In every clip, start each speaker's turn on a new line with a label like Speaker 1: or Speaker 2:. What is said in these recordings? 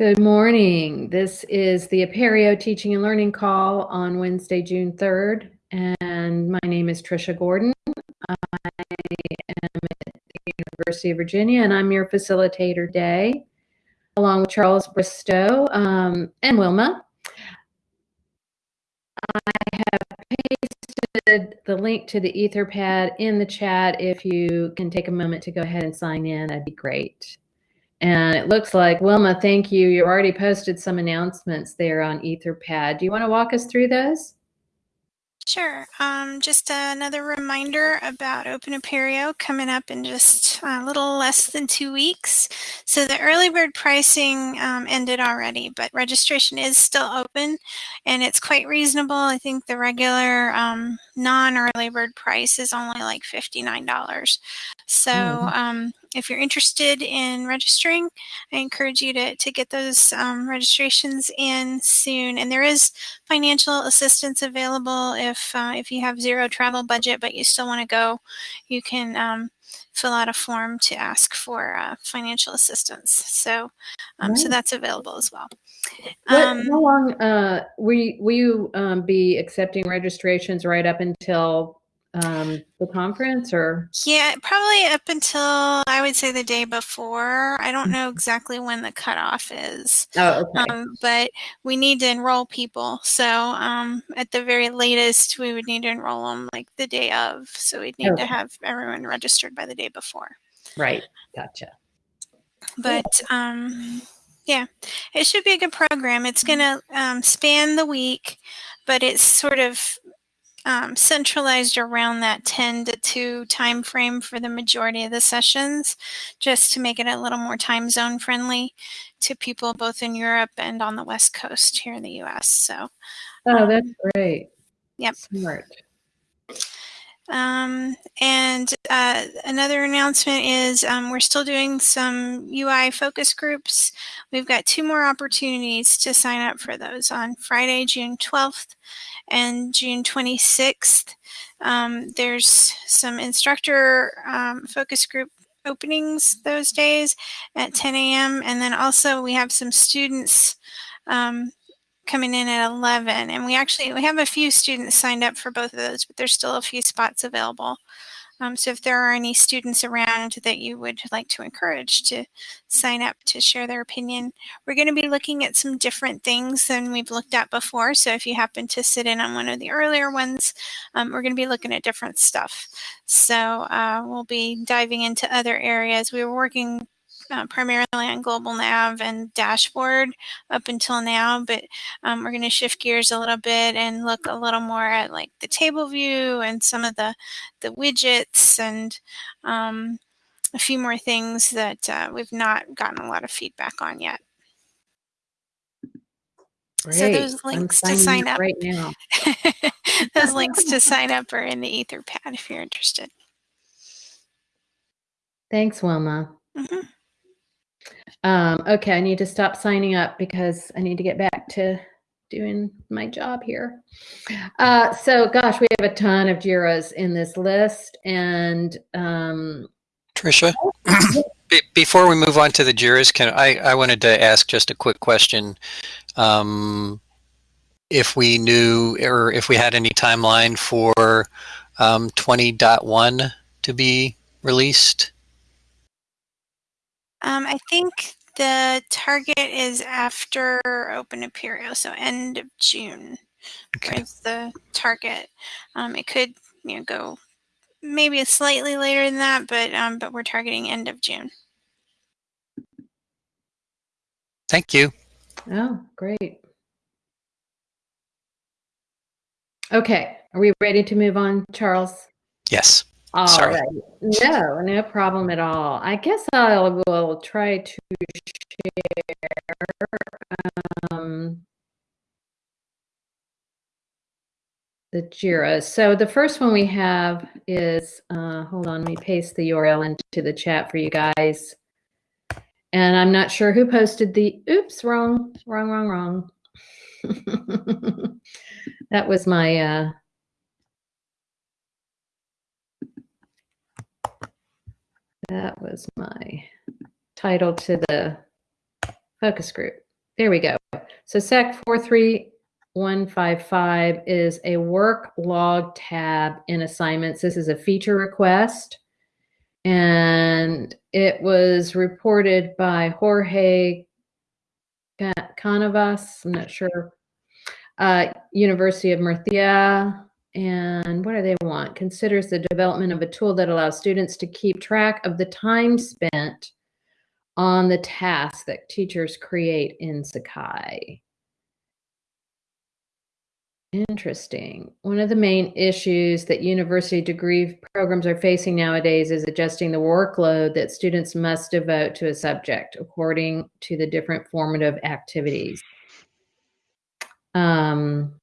Speaker 1: Good morning. This is the Apereo Teaching and Learning Call on Wednesday, June 3rd. And my name is Trisha Gordon. I am at the University of Virginia and I'm your facilitator today, along with Charles Bristow um, and Wilma. I have pasted the link to the Etherpad in the chat. If you can take a moment to go ahead and sign in, that'd be great. And it looks like, Wilma, thank you. You already posted some announcements there on Etherpad. Do you want to walk us through those?
Speaker 2: Sure. Um, just another reminder about Open Apereo coming up in just a little less than two weeks. So the early bird pricing um, ended already, but registration is still open and it's quite reasonable. I think the regular um, non-early bird price is only like $59. So mm. um, if you're interested in registering, I encourage you to, to get those um, registrations in soon. And there is financial assistance available if, uh, if you have zero travel budget, but you still want to go, you can um, fill out a form to ask for uh, financial assistance. So, um, right. so that's available as well.
Speaker 1: Um, how long uh, will you, will you um, be accepting registrations right up until um, the conference or?
Speaker 2: Yeah, probably up until I would say the day before. I don't know mm-hmm. exactly when the cutoff is.
Speaker 1: Oh, okay.
Speaker 2: Um, but we need to enroll people. So um, at the very latest, we would need to enroll them like the day of. So we'd need okay. to have everyone registered by the day before.
Speaker 1: Right. Gotcha.
Speaker 2: But um, yeah, it should be a good program. It's going to um, span the week, but it's sort of um, centralized around that 10 to 2 time frame for the majority of the sessions, just to make it a little more time zone friendly to people both in Europe and on the West Coast here in the US. So,
Speaker 1: oh, that's um, great.
Speaker 2: Yep.
Speaker 1: Smart.
Speaker 2: Um, and uh, another announcement is um, we're still doing some UI focus groups. We've got two more opportunities to sign up for those on Friday, June 12th and June 26th. Um, there's some instructor um, focus group openings those days at 10 a.m. And then also we have some students um, coming in at 11 and we actually we have a few students signed up for both of those but there's still a few spots available um, so if there are any students around that you would like to encourage to sign up to share their opinion, we're going to be looking at some different things than we've looked at before. So if you happen to sit in on one of the earlier ones, um, we're going to be looking at different stuff. So uh, we'll be diving into other areas. We were working uh, primarily on global nav and dashboard up until now, but um, we're going to shift gears a little bit and look a little more at like the table view and some of the, the widgets and um, a few more things that uh, we've not gotten a lot of feedback on yet.
Speaker 1: Great.
Speaker 2: So those links to sign up
Speaker 1: right now.
Speaker 2: those links to sign up are in the Etherpad if you're interested.
Speaker 1: Thanks, Wilma.
Speaker 2: Mm -hmm.
Speaker 1: Um, okay, I need to stop signing up because I need to get back to doing my job here. Uh, so, gosh, we have a ton of JIRAs in this list. And um,
Speaker 3: Trisha, before we move on to the JIRAs, can I, I wanted to ask just a quick question. Um, if we knew or if we had any timeline for um, 20.1 to be released?
Speaker 2: Um, I think the target is after Open Apereo, so end of June okay. is the target. Um, it could you know go maybe a slightly later than that, but um, but we're targeting end of June.
Speaker 3: Thank you.
Speaker 1: Oh, great. Okay, are we ready to move on, Charles?
Speaker 3: Yes.
Speaker 1: All
Speaker 3: Sorry.
Speaker 1: right. No, no problem at all. I guess I will try to share um, the JIRA. So the first one we have is, uh, hold on, let me paste the URL into the chat for you guys. And I'm not sure who posted the, oops, wrong, wrong, wrong, wrong. that was my, uh, That was my title to the focus group. there we go. So SEC 43155 is a work log tab in assignments. This is a feature request. And it was reported by Jorge Ca- Canavas, I'm not sure, uh, University of Murcia. And what do they want? Considers the development of a tool that allows students to keep track of the time spent on the tasks that teachers create in Sakai. Interesting. One of the main issues that university degree programs are facing nowadays is adjusting the workload that students must devote to a subject according to the different formative activities. Um,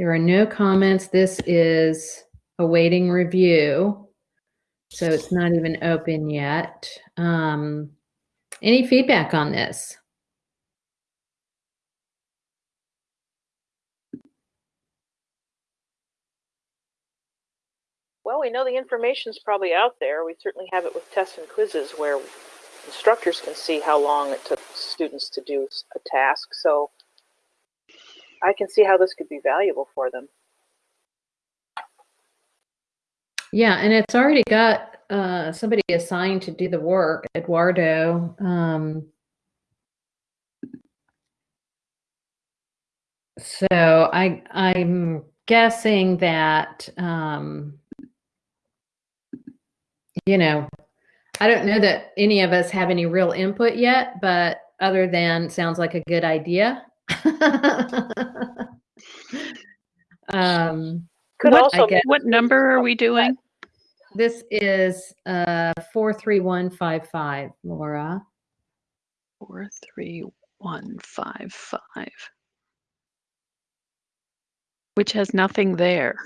Speaker 1: there are no comments. This is awaiting review. So it's not even open yet. Um, any feedback on this?
Speaker 4: Well, we know the information's probably out there. We certainly have it with tests and quizzes where instructors can see how long it took students to do a task. So I can see how this could be valuable for them.
Speaker 1: Yeah, and it's already got uh, somebody assigned to do the work, Eduardo. Um, so I I'm guessing that um, you know I don't know that any of us have any real input yet, but other than sounds like a good idea. um,
Speaker 4: Could
Speaker 1: What-
Speaker 4: also
Speaker 1: guess-
Speaker 5: What number are we doing?
Speaker 1: This is uh, 43155, Laura.
Speaker 5: Four, three, one, five, five. Which has nothing there.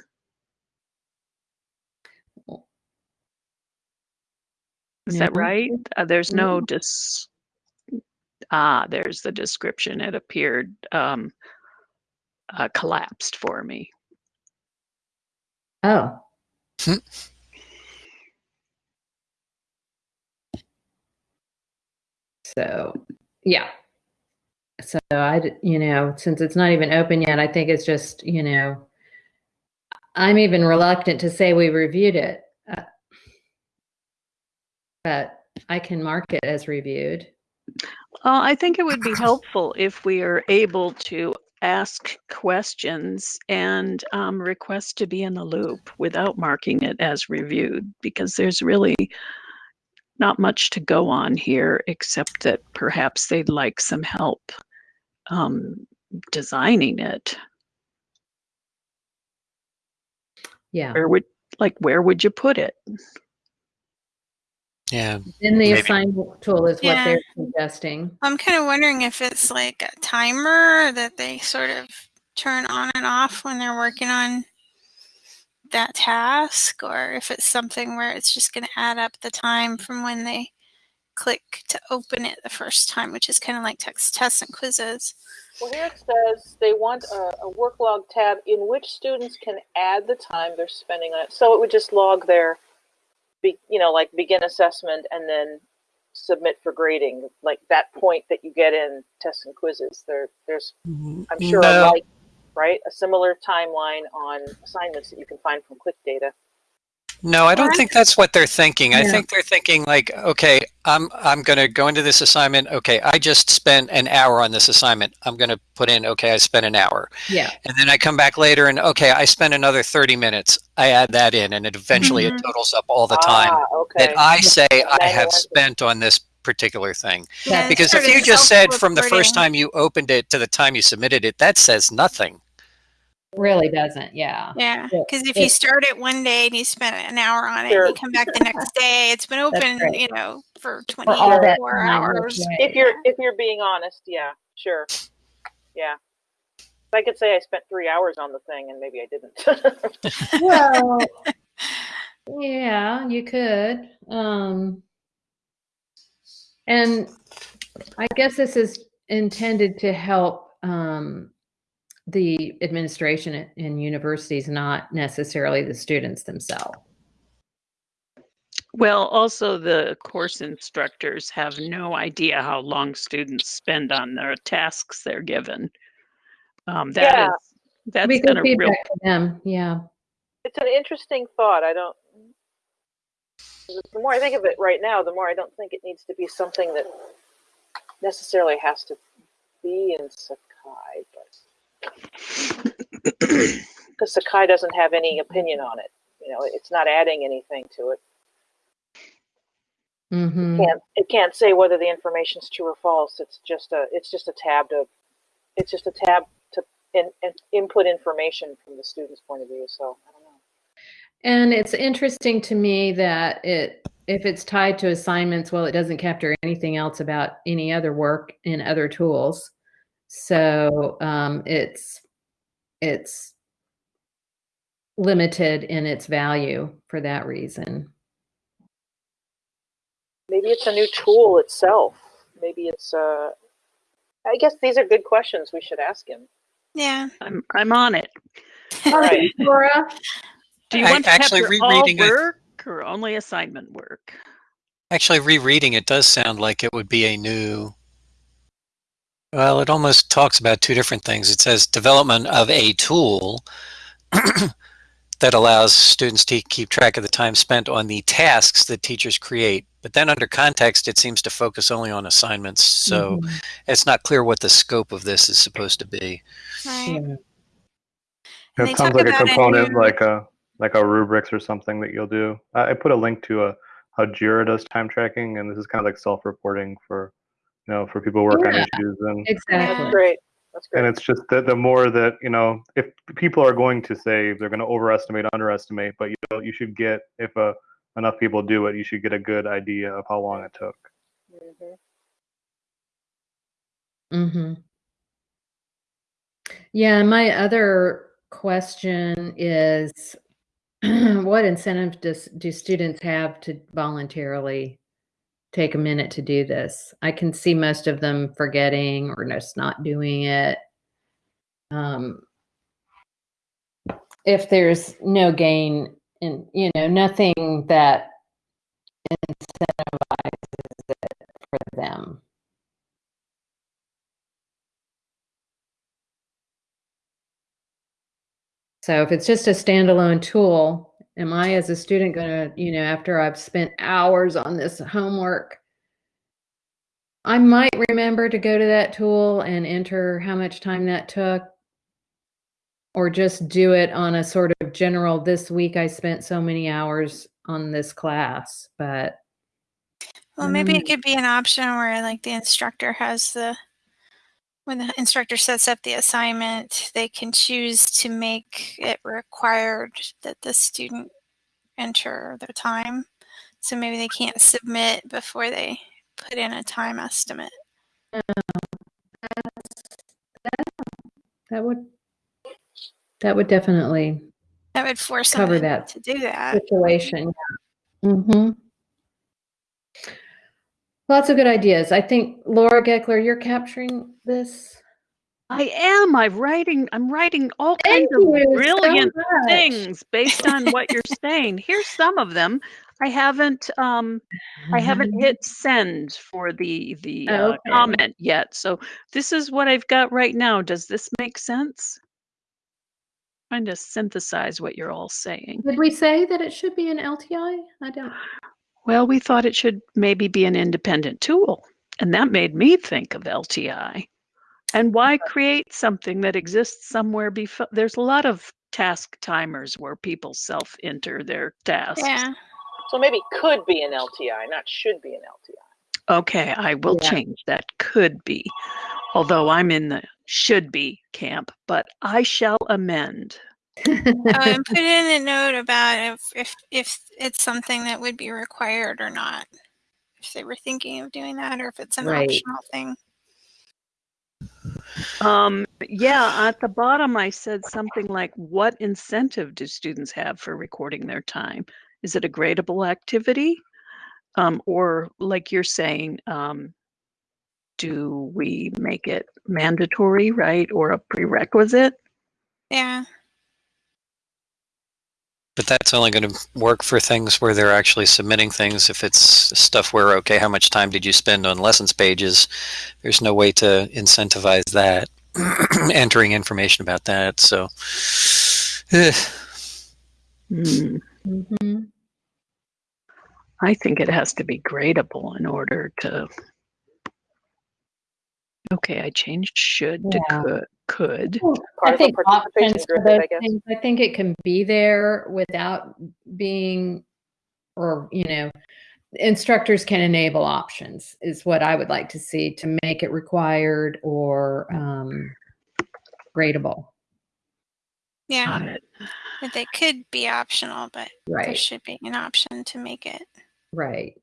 Speaker 5: Is that right? Uh, there's no dis. Ah, there's the description. It appeared um, uh, collapsed for me.
Speaker 1: Oh.
Speaker 3: Hmm.
Speaker 1: So, yeah. So I, you know, since it's not even open yet, I think it's just, you know, I'm even reluctant to say we reviewed it. uh, But I can mark it as reviewed.
Speaker 5: Well, I think it would be helpful if we are able to ask questions and um, request to be in the loop without marking it as reviewed, because there's really not much to go on here, except that perhaps they'd like some help um, designing it.
Speaker 1: Yeah.
Speaker 5: Where would, like, where would you put it?
Speaker 3: Yeah.
Speaker 1: In the
Speaker 3: Maybe.
Speaker 1: assignment tool is what they're suggesting.
Speaker 2: I'm kind of wondering if it's like a timer that they sort of turn on and off when they're working on that task, or if it's something where it's just going to add up the time from when they click to open it the first time, which is kind of like text tests and quizzes.
Speaker 4: Well, here it says they want a, a work log tab in which students can add the time they're spending on it. So it would just log their, be, you know, like begin assessment and then submit for grading, like that point that you get in tests and quizzes. There, there's, mm-hmm. I'm sure, a like, right, a similar timeline on assignments that you can find from Click Data.
Speaker 3: No, I don't think that's what they're thinking. I think they're thinking like, okay, I'm I'm going to go into this assignment. Okay, I just spent an hour on this assignment. I'm going to put in, okay, I spent an hour.
Speaker 1: Yeah.
Speaker 3: And then I come back later and okay, I spent another 30 minutes. I add that in and it eventually it
Speaker 2: Mhm.
Speaker 3: totals up all the time
Speaker 4: Ah, okay.
Speaker 3: that I say I have spent on this particular thing.
Speaker 1: Yeah,
Speaker 3: Because if you just said from the first time you opened it to the time you submitted it, that says nothing.
Speaker 1: Really doesn't. Yeah.
Speaker 2: Yeah,
Speaker 1: Yeah,
Speaker 2: because if
Speaker 1: it-
Speaker 2: you start it one day and you spend an hour on it,
Speaker 4: Sure.
Speaker 2: and you come back the next day, it's been open,
Speaker 1: right.
Speaker 2: you know, for
Speaker 1: For
Speaker 2: 24
Speaker 1: time,
Speaker 2: hours.
Speaker 1: that's right.
Speaker 4: if you're if you're being honest, yeah, sure, yeah. I could say I spent three hours on the thing and maybe I didn't.
Speaker 1: well, yeah, you could. Um, and I guess this is intended to help um, the administration at- in universities, not necessarily the students themselves.
Speaker 5: Well, also the course instructors have no idea how long students spend on their tasks they're given. Um, that
Speaker 4: Yeah.
Speaker 5: is, that's
Speaker 1: We
Speaker 5: gonna
Speaker 1: good
Speaker 5: real,
Speaker 1: feedback to them, yeah.
Speaker 4: It's an interesting thought. I don't. The more I think of it right now, the more I don't think it needs to be something that necessarily has to be in Sakai, but because Sakai doesn't have any opinion on it. You know, it's not adding anything to it.
Speaker 1: hmm
Speaker 4: can't it can't say whether the information is true or false. It's just a it's just a tab to it's just a tab to in, in, input information from the student's point of view. So I don't know.
Speaker 1: And it's interesting to me that it, if it's tied to assignments, well, it doesn't capture anything else about any other work in other tools. So um, it's it's limited in its value for that reason.
Speaker 4: Maybe it's a new tool itself. Maybe it's uh. I guess these are good questions we should ask him.
Speaker 2: Yeah.
Speaker 5: I'm, I'm on it.
Speaker 4: Right.
Speaker 1: Laura,
Speaker 5: Do you
Speaker 3: I-
Speaker 5: want to
Speaker 3: actually
Speaker 5: capture all
Speaker 3: rereading it-
Speaker 5: work or only assignment work?
Speaker 3: Actually, rereading it does sound like it would be a new. Well, it almost talks about two different things. It says development of a tool that allows students to keep track of the time spent on the tasks that teachers create. But then under context, it seems to focus only on assignments. So
Speaker 1: Mhm.
Speaker 3: it's not clear what the scope of this is supposed to be.
Speaker 2: Right.
Speaker 1: Yeah.
Speaker 6: It sounds like a
Speaker 2: about a
Speaker 6: component
Speaker 2: new-
Speaker 6: like a like a rubrics or something that you'll do. I, I put a link to a how Jira does time tracking, and this is kind of like self-reporting for you know for people who work on issues and
Speaker 4: That's
Speaker 1: exactly.
Speaker 4: great. That's great.
Speaker 6: and it's just that the more that you know if people are going to say they're going to overestimate underestimate but you know you should get if uh, enough people do it you should get a good idea of how long it took
Speaker 4: Mhm.
Speaker 1: hmm Yeah, my other question is what incentive does do students have to voluntarily take a minute to do this? I can see most of them forgetting or just not doing it. Um, if there's no gain in, you know, nothing that incentivizes it for them. So if it's just a standalone tool, am I as a student going to, you know, after I've spent hours on this homework, I might remember to go to that tool and enter how much time that took or just do it on a sort of general this week I spent so many hours on this class, but
Speaker 2: Well, maybe
Speaker 1: Mm.
Speaker 2: it could be an option where like the instructor has the when the instructor sets up the assignment, they can choose to make it required that the student enter their time. So maybe they can't submit before they put in a time estimate.
Speaker 1: that would that would definitely
Speaker 2: That would force
Speaker 1: Cover
Speaker 2: to-
Speaker 1: that.
Speaker 2: to do that.
Speaker 1: situation. Mm-hmm. Lots of good ideas. I think Laura Geckler, you're capturing this.
Speaker 5: I am. I'm writing. I'm writing all
Speaker 1: Thank
Speaker 5: kinds of
Speaker 1: you so
Speaker 5: brilliant things based on what you're saying. Here's some of them. I haven't. Um, I haven't hit send for the the uh,
Speaker 1: Okay.
Speaker 5: comment yet. So this is what I've got right now. Does this make sense? Trying to synthesize what you're all saying.
Speaker 1: Did we say that it should be an LTI? I don't.
Speaker 5: Well, we thought it should maybe be an independent tool, and that made me think of LTI. And why create something that exists somewhere before? There's a lot of task timers where people self-enter their tasks.
Speaker 2: Yeah.
Speaker 4: So maybe could be an LTI, not should be an LTI.
Speaker 5: Okay, I will
Speaker 1: Yeah.
Speaker 5: change that. Could be, although I'm in the should be camp, but I shall amend.
Speaker 2: Oh, and put in a note about if, if if it's something that would be required or not. If they were thinking of doing that, or if it's an
Speaker 1: Right.
Speaker 2: optional thing.
Speaker 5: Um, yeah, at the bottom, I said something like, what incentive do students have for recording their time? Is it a gradable activity? Um, or like you're saying, um, do we make it mandatory, right? Or a prerequisite?
Speaker 2: Yeah.
Speaker 3: But that's only going to work for things where they're actually submitting things. If it's stuff where, okay, how much time did you spend on lessons pages? There's no way to incentivize that, entering information about that. So, eh,
Speaker 5: Hmm.
Speaker 1: Mhm.
Speaker 5: I think it has to be gradable in order to. Okay, I changed should to could. Could.
Speaker 4: Part
Speaker 1: I think
Speaker 4: participation
Speaker 1: options for those
Speaker 4: I
Speaker 1: things, I think it can be there without being, or, you know, instructors can enable options is what I would like to see to make it required or um, gradable.
Speaker 2: Yeah,
Speaker 5: Got it.
Speaker 2: but they could be optional, but there should be an option to make it.
Speaker 1: right.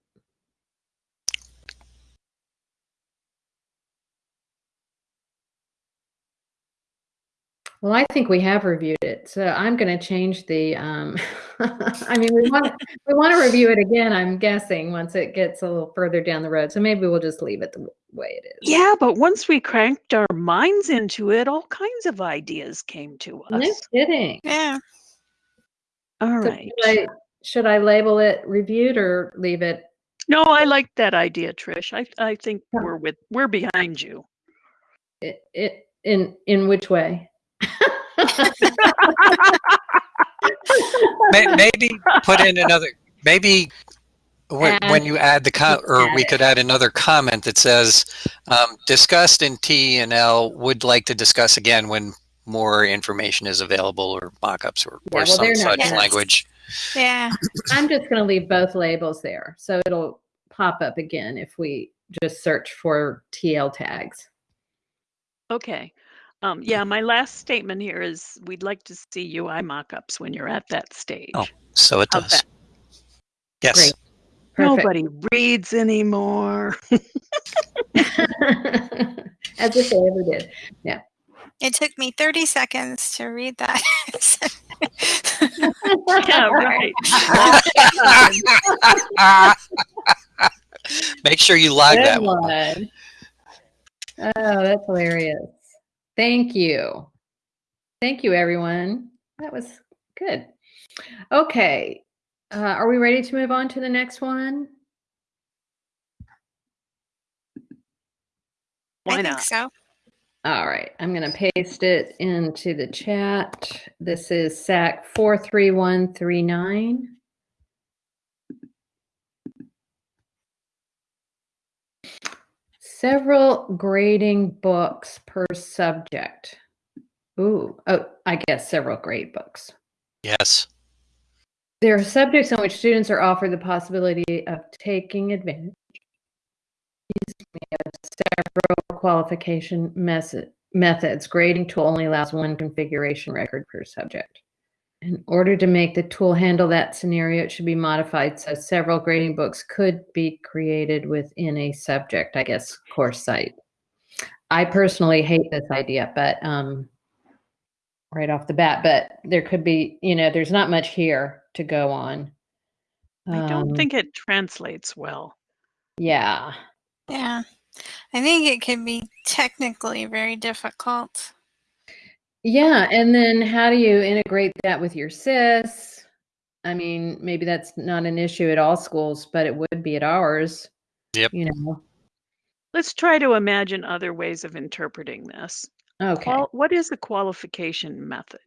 Speaker 1: Well, I think we have reviewed it, so I'm going to change the, um, I mean, we want, we want to review it again, I'm guessing, once it gets a little further down the road. So maybe we'll just leave it the way it is.
Speaker 5: Yeah, but once we cranked our minds into it, all kinds of ideas came to us.
Speaker 1: No
Speaker 5: us.
Speaker 1: kidding.
Speaker 2: Yeah.
Speaker 5: All
Speaker 1: So
Speaker 5: right.
Speaker 1: Should I, should I label it reviewed or leave it?
Speaker 5: No, I like that idea, Trish. I I think we're with we're behind you.
Speaker 1: It, it in in which way?
Speaker 3: may- maybe put in another, maybe when, when you add the, com- or we could add another comment that says, um, discussed in T and L would like to discuss again when more information is available or mock-ups or,
Speaker 1: Yeah,
Speaker 3: or
Speaker 1: well,
Speaker 3: some such
Speaker 2: gonna-
Speaker 3: language.
Speaker 2: Yeah.
Speaker 1: I'm just going to leave both labels there, so it'll pop up again if we just search for TL tags.
Speaker 5: Okay. Um, yeah, my last statement here is we'd like to see UI mock-ups when you're at that stage.
Speaker 3: Oh, So it
Speaker 5: How's
Speaker 3: does.
Speaker 5: that?
Speaker 3: Yes.
Speaker 1: Great. Perfect.
Speaker 5: Nobody reads anymore.
Speaker 1: As if they ever did. Yeah.
Speaker 2: It took me 30 seconds to read that.
Speaker 5: yeah, right.
Speaker 3: Make sure you log
Speaker 1: Good
Speaker 3: that one.
Speaker 1: one. Oh, that's hilarious. Thank you. Thank you, everyone. That was good. Okay. Uh, are we ready to move on to the next one?
Speaker 5: Why
Speaker 2: I think so.
Speaker 1: All right. I'm going to paste it into the chat. This is SAK 43139. Several grading books per subject. Ooh, oh, I guess several grade books.
Speaker 3: Yes.
Speaker 1: There are subjects on which students are offered the possibility of taking advantage of several qualification method, methods. Grading tool only allows one configuration record per subject. In order to make the tool handle that scenario, it should be modified so several grading books could be created within a subject, I guess, course site. I personally hate this idea, but um, right off the bat, but there could be, you know, there's not much here to go on.
Speaker 5: I don't
Speaker 1: Um,
Speaker 5: think it translates well.
Speaker 1: Yeah.
Speaker 2: Yeah. I think it can be technically very difficult.
Speaker 1: Yeah, and then how do you integrate that with your SIS? I mean, maybe that's not an issue at all schools, but it would be at ours.
Speaker 3: Yep.
Speaker 1: You know.
Speaker 5: Let's try to imagine other ways of interpreting this.
Speaker 1: Okay.
Speaker 5: Qual- what is the qualification method?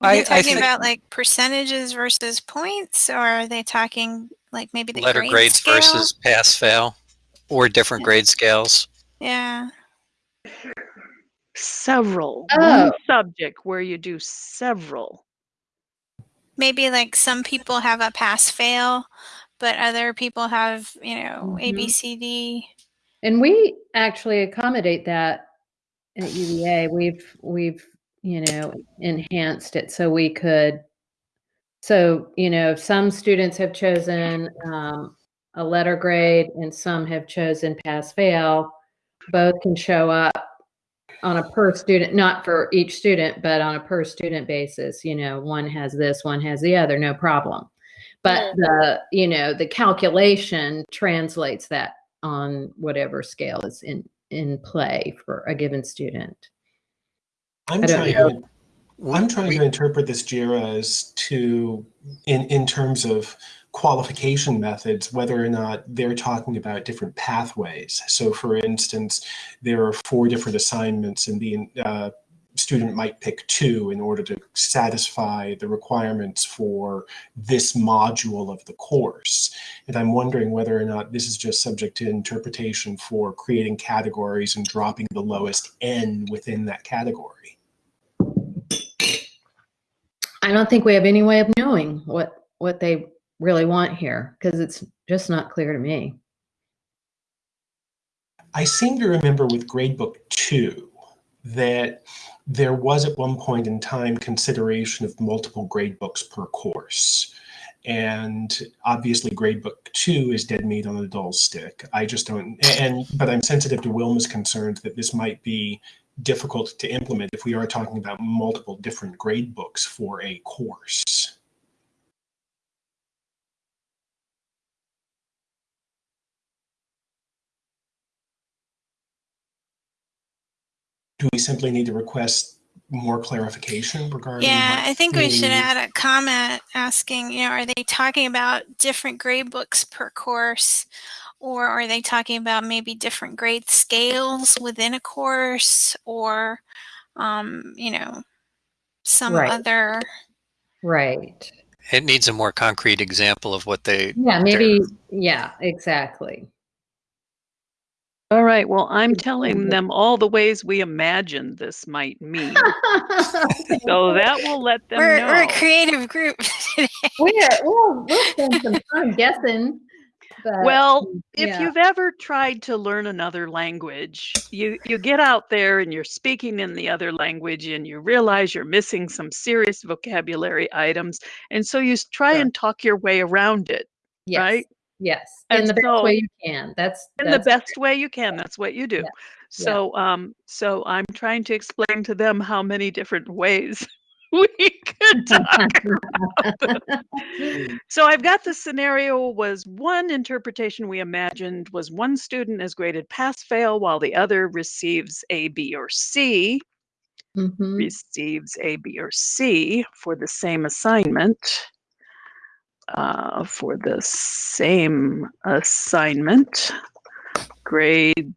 Speaker 2: Are
Speaker 3: I-
Speaker 2: they
Speaker 3: I
Speaker 2: talking
Speaker 3: think-
Speaker 2: about like percentages versus points, or are they talking like maybe the
Speaker 3: Letter
Speaker 2: grade
Speaker 3: grades
Speaker 2: scale?
Speaker 3: versus pass fail or different
Speaker 2: Yeah.
Speaker 3: grade scales.
Speaker 2: Yeah.
Speaker 5: Several.
Speaker 1: Oh.
Speaker 5: One subject where you do several.
Speaker 2: Maybe like some people have a pass fail, but other people have, you know, A, B,
Speaker 1: Mhm.
Speaker 2: C, D.
Speaker 1: And we actually accommodate that at UVA. We've we've you know enhanced it so we could. So you know, some students have chosen um, a letter grade, and some have chosen pass fail. Both can show up on a per student, not for each student, but on a per student basis. You know, one has this, one has the other, no problem. But the you know the calculation translates that on whatever scale is in in play for a given student.
Speaker 7: I'm trying to I'm trying
Speaker 3: we-
Speaker 7: to interpret this JIRA as to, in, in terms of qualification methods, whether or not they're talking about different pathways. So for instance, there are four different assignments and the uh, student might pick two in order to satisfy the requirements for this module of the course. And I'm wondering whether or not this is just subject to interpretation for creating categories and dropping the lowest N within that category.
Speaker 1: I don't think we have any way of knowing what what they really want here because it's just not clear to me.
Speaker 7: I seem to remember with gradebook two that there was at one point in time consideration of multiple gradebooks per course. And obviously gradebook two is dead meat on a dull stick. I just don't, and, but I'm sensitive to Wilma's concerns that this might be difficult to implement if we are talking about multiple different gradebooks for a course. do we simply need to request more clarification regarding?
Speaker 2: Yeah, I think we should add a comment asking, you know, are they talking about different grade books per course? Or are they talking about maybe different grade scales within a course or, um, you know, some
Speaker 1: Right.
Speaker 2: other,
Speaker 1: Right.
Speaker 3: It needs a more concrete example of what they.
Speaker 1: Yeah, maybe. Yeah, exactly.
Speaker 5: All right. Well, I'm telling them all the ways we imagined this might mean. So that will let them
Speaker 2: we're,
Speaker 5: know.
Speaker 2: we're a creative group today.
Speaker 1: We're, we'll, we'll spend some time guessing. But,
Speaker 5: Well, if
Speaker 1: yeah.
Speaker 5: you've ever tried to learn another language, you you get out there and you're speaking in the other language and you realize you're missing some serious vocabulary items, and so you try
Speaker 1: Sure.
Speaker 5: and talk your way around it
Speaker 1: yes,
Speaker 5: right?
Speaker 1: Yes,
Speaker 5: And
Speaker 1: in the best
Speaker 5: so-
Speaker 1: way you can. That's
Speaker 5: in the
Speaker 1: that's
Speaker 5: best way you can. That's what you do.
Speaker 1: Yeah.
Speaker 5: So um so I'm trying to explain to them how many different ways we could talk. So I've got the scenario was one interpretation we imagined was one student is graded pass fail while the other receives A, B, or C,
Speaker 1: Mhm.
Speaker 5: receives A, B, or C for the same assignment. Uh, for the same assignment, grade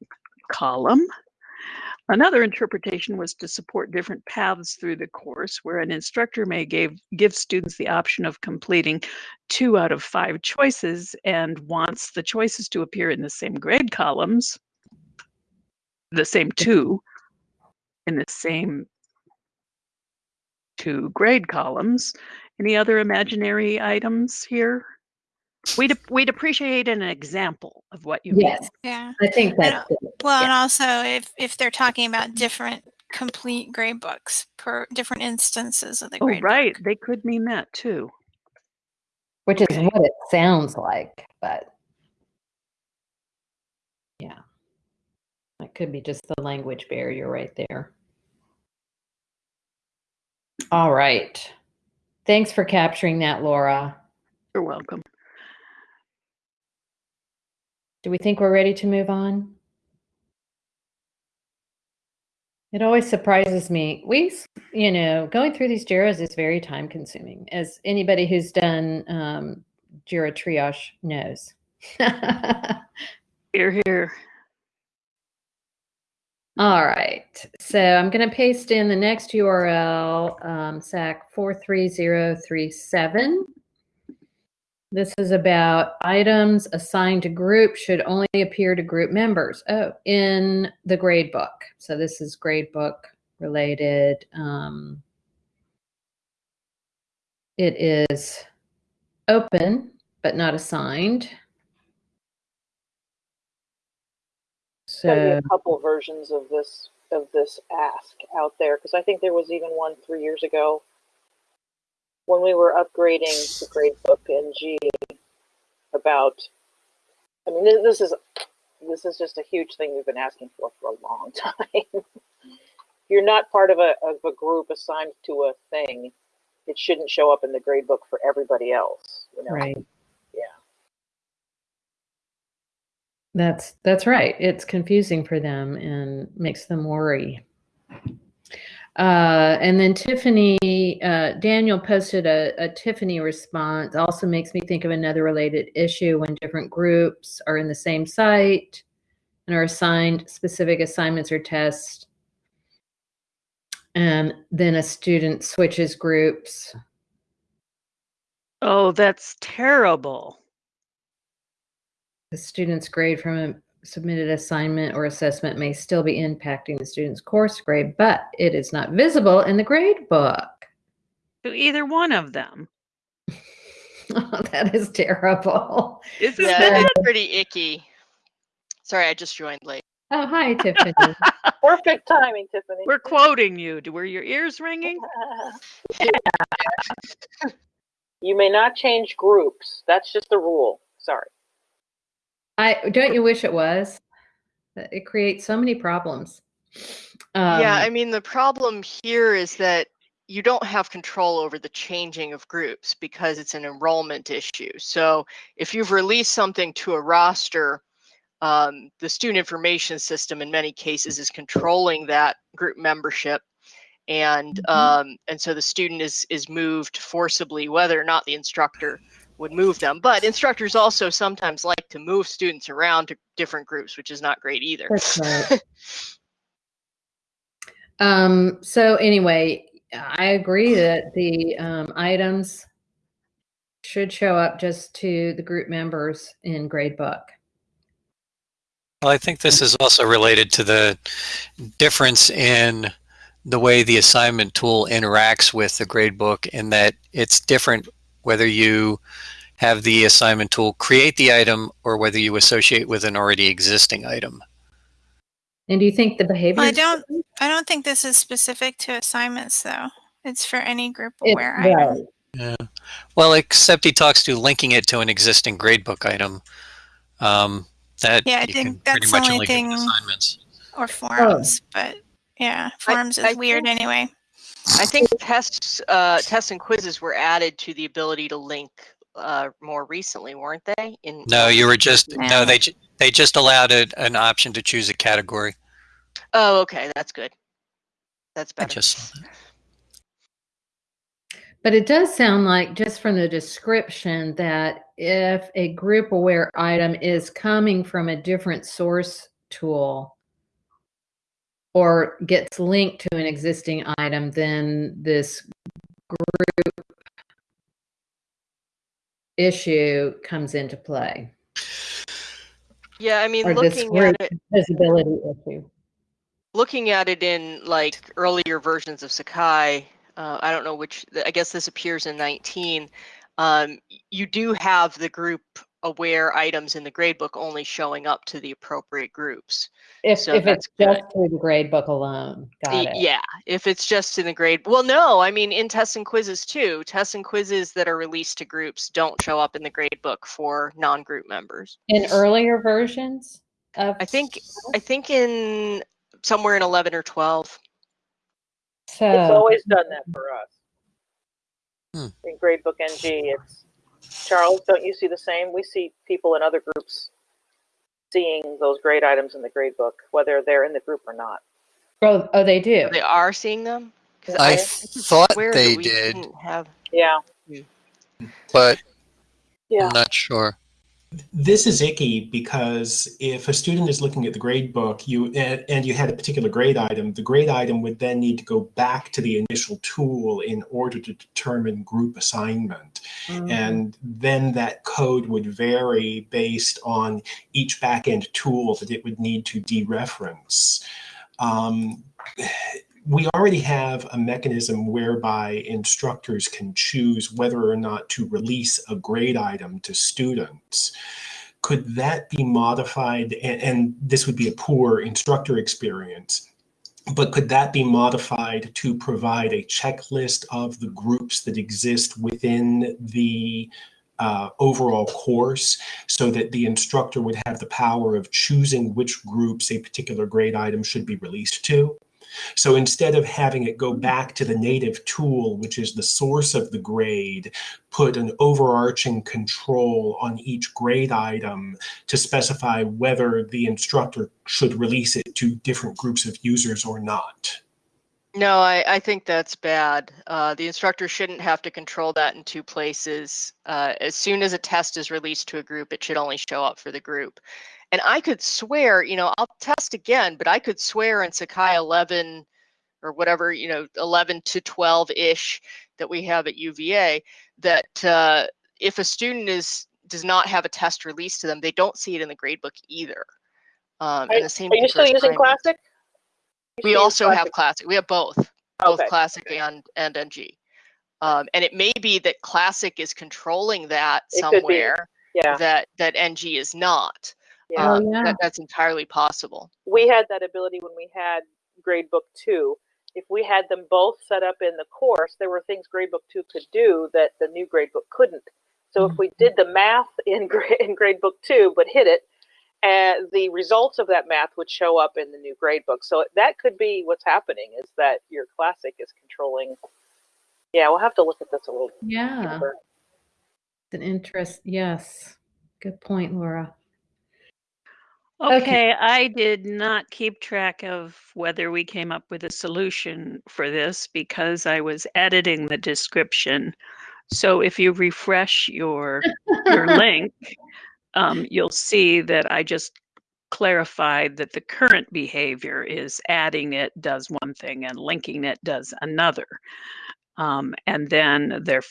Speaker 5: column. Another interpretation was to support different paths through the course, where an instructor may give, give students the option of completing two out of five choices and wants the choices to appear in the same grade columns, the same two, in the same two grade columns. Any other imaginary items here? We'd, we'd appreciate an example of what you
Speaker 1: Yes,
Speaker 5: mean.
Speaker 2: Yeah.
Speaker 1: I think
Speaker 2: I
Speaker 1: that's good.
Speaker 2: Well,
Speaker 1: Yeah.
Speaker 2: and also if if they're talking about different complete grade books per different instances of the
Speaker 5: Oh,
Speaker 2: grade
Speaker 5: right.
Speaker 2: book.
Speaker 5: They could mean that too.
Speaker 1: which is what it sounds like, but yeah, it could be just the language barrier right there. All right. Thanks for capturing that, Laura.
Speaker 5: You're welcome.
Speaker 1: Do we think we're ready to move on? It always surprises me. We, you know, going through these JIRAs is very time consuming, as anybody who's done um, JIRA triage knows.
Speaker 5: Here, here.
Speaker 1: All right, so I'm going to paste in the next URL, um, SAK 43037. This is about items assigned to group should only appear to group members. Oh, in the grade book. So this is grade book related. Um, it is open, but not assigned. So,
Speaker 4: a couple versions of this of this ask out there because I think there was even one three years ago when we were upgrading the gradebook NG about. I mean, this, this is this is just a huge thing we've been asking for for a long time. You're not part of a of a group assigned to a thing. It shouldn't show up in the gradebook for everybody else. You know?
Speaker 1: right.
Speaker 4: Yeah.
Speaker 1: That's that's right. It's confusing for them and makes them worry. Uh, and then Tiffany, uh, Daniel posted a, a Tiffany response. Also makes me think of another related issue when different groups are in the same site and are assigned specific assignments or tests. And then a student switches groups.
Speaker 5: Oh, that's terrible.
Speaker 1: The student's grade from a submitted assignment or assessment may still be impacting the student's course grade, but it is not visible in the grade book.
Speaker 5: To either one of them.
Speaker 1: oh, that is terrible.
Speaker 5: Isn't
Speaker 8: Yeah,
Speaker 5: that?
Speaker 8: it's pretty icky. Sorry, I just joined late.
Speaker 1: Oh, hi, Tiffany.
Speaker 4: Perfect timing, Tiffany.
Speaker 5: We're quoting you. Were your ears ringing?
Speaker 4: you may not change groups. That's just the rule. Sorry.
Speaker 1: I don't you wish it was? It creates so many problems. Um,
Speaker 8: yeah, I mean, the problem here is that you don't have control over the changing of groups because it's an enrollment issue. So if you've released something to a roster, um, the student information system in many cases is controlling that group membership. And
Speaker 1: Mhm.
Speaker 8: um, and so the student is is moved forcibly, whether or not the instructor would move them. But instructors also sometimes like to move students around to different groups, which is not great either.
Speaker 1: That's right. um, so anyway, I agree that the um, items should show up just to the group members in gradebook.
Speaker 3: Well, I think this is also related to the difference in the way the assignment tool interacts with the gradebook in that it's different whether you have the assignment tool create the item or whether you associate with an already existing item.
Speaker 1: And do you think the behavior?
Speaker 2: Well, I don't. I don't think this is specific to assignments, though. It's for any group
Speaker 1: It-
Speaker 2: aware item.
Speaker 1: right.
Speaker 3: Yeah. Well, except he talks to linking it to an existing gradebook item. Um, that
Speaker 2: Yeah, I think that's the only
Speaker 3: only do with
Speaker 2: thing-
Speaker 3: assignments.
Speaker 2: Or forums, but yeah, forums
Speaker 8: I
Speaker 2: is weird
Speaker 8: think-
Speaker 2: anyway.
Speaker 8: I think tests, uh, tests and quizzes were added to the ability to link uh, more recently, weren't they? In
Speaker 3: No, you were just no. They ju- they just allowed it an option to choose a category.
Speaker 8: Oh, okay, that's good. That's better.
Speaker 3: I
Speaker 8: better.
Speaker 3: just saw that.
Speaker 1: But it does sound like, just from the description, that if a group aware item is coming from a different source tool or gets linked to an existing item, then this group issue comes into play.
Speaker 8: Yeah, I mean,
Speaker 1: Or
Speaker 8: looking at it,
Speaker 1: visibility issue.
Speaker 8: looking at it in like earlier versions of Sakai, uh, I don't know which. I guess this appears in 19. Um, you do have the group aware items in the gradebook only showing up to the appropriate groups.
Speaker 1: If,
Speaker 8: So
Speaker 1: if
Speaker 8: that's
Speaker 1: it's just through the grade book alone, got
Speaker 8: Y-
Speaker 1: it.
Speaker 8: Yeah, if it's just in the grade. Well, no, I mean in tests and quizzes too. Tests and quizzes that are released to groups don't show up in the gradebook for non-group members.
Speaker 1: In earlier versions of.
Speaker 8: I think I think in somewhere in 11 or 12.
Speaker 1: So.
Speaker 4: It's always done that for us.
Speaker 3: Hmm.
Speaker 4: In Gradebook NG, it's Charles. Don't you see the same? We see people in other groups seeing those grade items in the grade book, whether they're in the group or not.
Speaker 1: Oh, oh, they do.
Speaker 8: They are seeing them. 'Cause
Speaker 3: I
Speaker 8: could
Speaker 3: thought they did.
Speaker 8: Have
Speaker 4: Yeah, hmm.
Speaker 3: but
Speaker 4: yeah.
Speaker 3: I'm not sure.
Speaker 7: This is icky because if a student is looking at the grade book, you and, and you had a particular grade item, the grade item would then need to go back to the initial tool in order to determine group assignment.
Speaker 1: Mhm.
Speaker 7: And then that code would vary based on each backend tool that it would need to dereference. Um, we already have a mechanism whereby instructors can choose whether or not to release a grade item to students. Could that be modified? And, and this would be a poor instructor experience. But could that be modified to provide a checklist of the groups that exist within the uh, overall course so that the instructor would have the power of choosing which groups a particular grade item should be released to? So instead of having it go back to the native tool, which is the source of the grade, put an overarching control on each grade item to specify whether the instructor should release it to different groups of users or not.
Speaker 8: No, I, I think that's bad. Uh, the instructor shouldn't have to control that in two places. Uh, as soon as a test is released to a group, it should only show up for the group. And I could swear, you know, I'll test again, but I could swear in Sakai 11 or whatever, you know, 11 to 12 ish that we have at UVA, that uh, if a student is does not have a test released to them, they don't see it in the gradebook either. Um,
Speaker 4: Are,
Speaker 8: and the same
Speaker 4: are you still using
Speaker 8: assignments.
Speaker 4: Classic?
Speaker 8: We also have
Speaker 4: Classic?
Speaker 8: classic. We have both, both
Speaker 4: Okay.
Speaker 8: classic and and NG. Um, and it may be that classic is controlling that
Speaker 4: It
Speaker 8: somewhere
Speaker 4: Yeah,
Speaker 8: that that NG is not.
Speaker 4: Yeah.
Speaker 1: Oh, yeah.
Speaker 8: that, that's entirely possible.
Speaker 4: we had that ability when we had gradebook two. If we had them both set up in the course, there were things gradebook two could do that the new gradebook couldn't. So if we mm-hmm. did the math in, gra- in gradebook two but hit it, and the results of that math would show up in the new gradebook. So that could be what's happening is that your classic is controlling. Yeah, we'll have to look at this a little
Speaker 1: Yeah,
Speaker 4: deeper.
Speaker 1: it's an interest. Yes, good point, Laura. Okay.
Speaker 5: Okay, I did not keep track of whether we came up with a solution for this because I was editing the description. So if you refresh your your link, um, you'll see that I just clarified that the current behavior is adding it does one thing and linking it does another. Um, and then their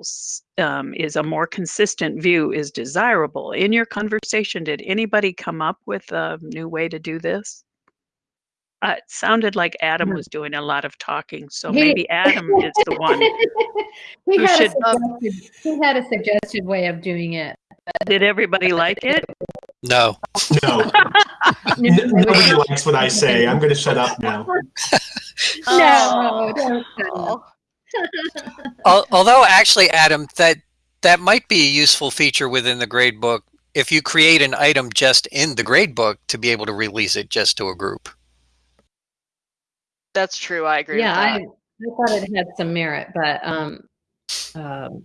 Speaker 5: finals um, is a more consistent view is desirable. In your conversation, did anybody come up with a new way to do this? Uh, it sounded like Adam was doing a lot of talking, so
Speaker 1: He-
Speaker 5: maybe Adam is the one.
Speaker 1: he,
Speaker 5: who
Speaker 1: had a
Speaker 5: should-
Speaker 1: suggested, he had a suggested way of doing it.
Speaker 5: Did everybody like it?
Speaker 3: No.
Speaker 7: No, nobody likes what I say. I'm going to shut up now.
Speaker 1: No, don't say
Speaker 8: Oh.
Speaker 3: Al- Although actually, Adam, that that might be a useful feature within the gradebook if you create an item just in the gradebook to be able to release it just to a group.
Speaker 8: That's true. I agree.
Speaker 1: yeah,
Speaker 8: with
Speaker 1: I,
Speaker 8: that.
Speaker 1: I thought it had some merit, but um, um,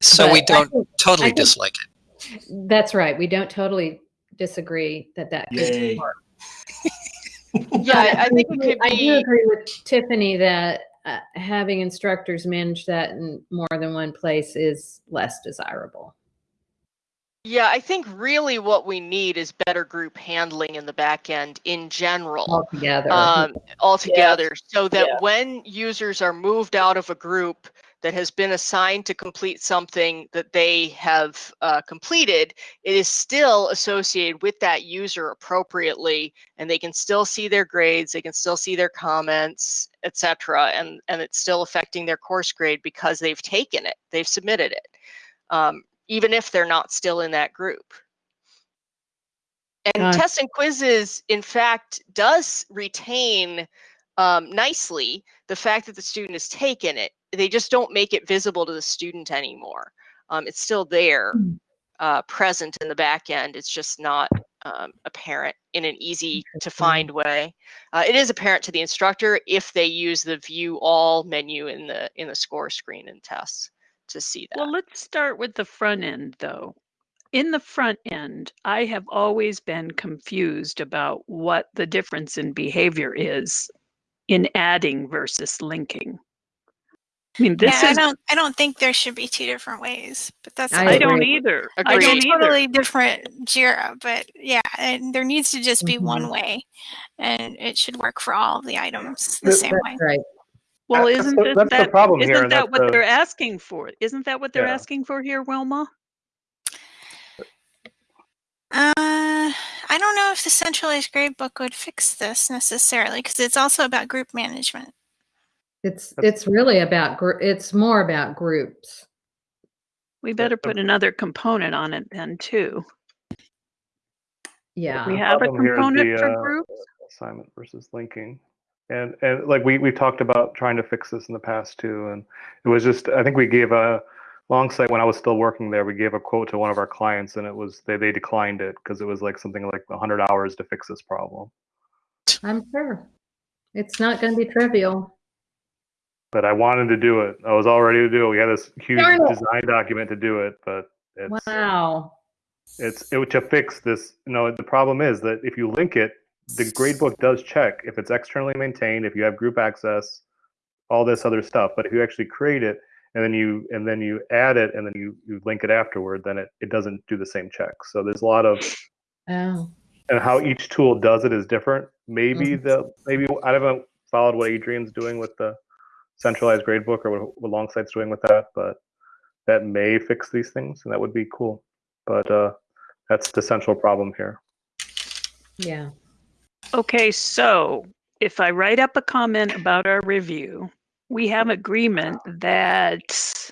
Speaker 3: So
Speaker 1: but
Speaker 3: we don't
Speaker 1: think-
Speaker 3: totally
Speaker 1: think-
Speaker 3: dislike it.
Speaker 1: that's right. We don't totally disagree that that could work.
Speaker 8: Yeah, I, I think it
Speaker 1: do-
Speaker 8: could
Speaker 1: I do agree with Tiffany that uh, having instructors manage that in more than one place is less desirable.
Speaker 8: Yeah, I think really what we need is better group handling in the back end in general.
Speaker 1: altogether.
Speaker 8: um, altogether so that
Speaker 4: Yeah.
Speaker 8: when users are moved out of a group that has been assigned to complete something that they have uh, completed, it is still associated with that user appropriately, and they can still see their grades, they can still see their comments, etc., and and it's still affecting their course grade because they've taken it, they've submitted it, um, even if they're not still in that group. And
Speaker 1: Uh,
Speaker 8: tests and quizzes, in fact, does retain um, nicely the fact that the student has taken it. They just don't make it visible to the student anymore. Um, it's still there,
Speaker 1: Hmm.
Speaker 8: uh, present in the back end. It's just not um, apparent in an easy to find way. Uh, it is apparent to the instructor if they use the view all menu in the in the score screen and tests to see that.
Speaker 5: Well, let's start with the front end, though. In the front end, I have always been confused about what the difference in behavior is in adding versus linking. I mean, this
Speaker 2: yeah,
Speaker 5: is,
Speaker 2: I don't. I don't think there should be two different ways, but that's.
Speaker 1: I
Speaker 5: I don't
Speaker 1: agree.
Speaker 5: either. I don't
Speaker 2: It's
Speaker 5: either.
Speaker 2: totally different Jira, but yeah, and there needs to just be one
Speaker 1: Mm-hmm.
Speaker 2: way, and it should work for all of the items the
Speaker 6: Th-
Speaker 2: same
Speaker 1: That's
Speaker 2: way.
Speaker 1: right.
Speaker 5: Well,
Speaker 6: That's
Speaker 5: isn't
Speaker 6: the-
Speaker 5: it
Speaker 6: that's the
Speaker 5: that,
Speaker 6: problem here,
Speaker 5: isn't
Speaker 6: and
Speaker 5: that what
Speaker 6: the-
Speaker 5: they're asking for? Isn't that what they're
Speaker 6: Yeah.
Speaker 5: asking for here, Wilma?
Speaker 2: Uh, I don't know if the centralized gradebook would fix this necessarily, because it's also about group management.
Speaker 1: It's it's really about gr- it's more about groups.
Speaker 5: We better put another component on it then too.
Speaker 1: Yeah.
Speaker 5: We have a
Speaker 6: problem here is
Speaker 5: component
Speaker 6: the,
Speaker 5: for
Speaker 6: uh,
Speaker 5: groups.
Speaker 6: assignment versus linking and and like we we talked about trying to fix this in the past too and it was just i think we gave a Longsight when i was still working there we gave a quote to one of our clients and it was they, they declined it because it was like something like 100 hours to fix this problem
Speaker 1: I'm sure. It's not going to be trivial.
Speaker 6: But i wanted to do it i was all ready to do it we had this huge design document to do it but it's
Speaker 1: Wow.
Speaker 6: it's it, to fix this you know the problem is that if you link it the gradebook does check if it's externally maintained, if you have group access, all this other stuff. But if you actually create it and then you and then you add it and then you, you link it afterward, then it, it doesn't do the same check. So there's a lot of
Speaker 1: Oh,
Speaker 6: and how each tool does it is different. Maybe mm-hmm. the maybe I haven't followed what Adrian's doing with the centralized gradebook or what, what Longsight's doing with that, but that may fix these things and that would be cool. But uh, that's the central problem here.
Speaker 1: yeah.
Speaker 5: Okay, so if I write up a comment about our review, we have agreement that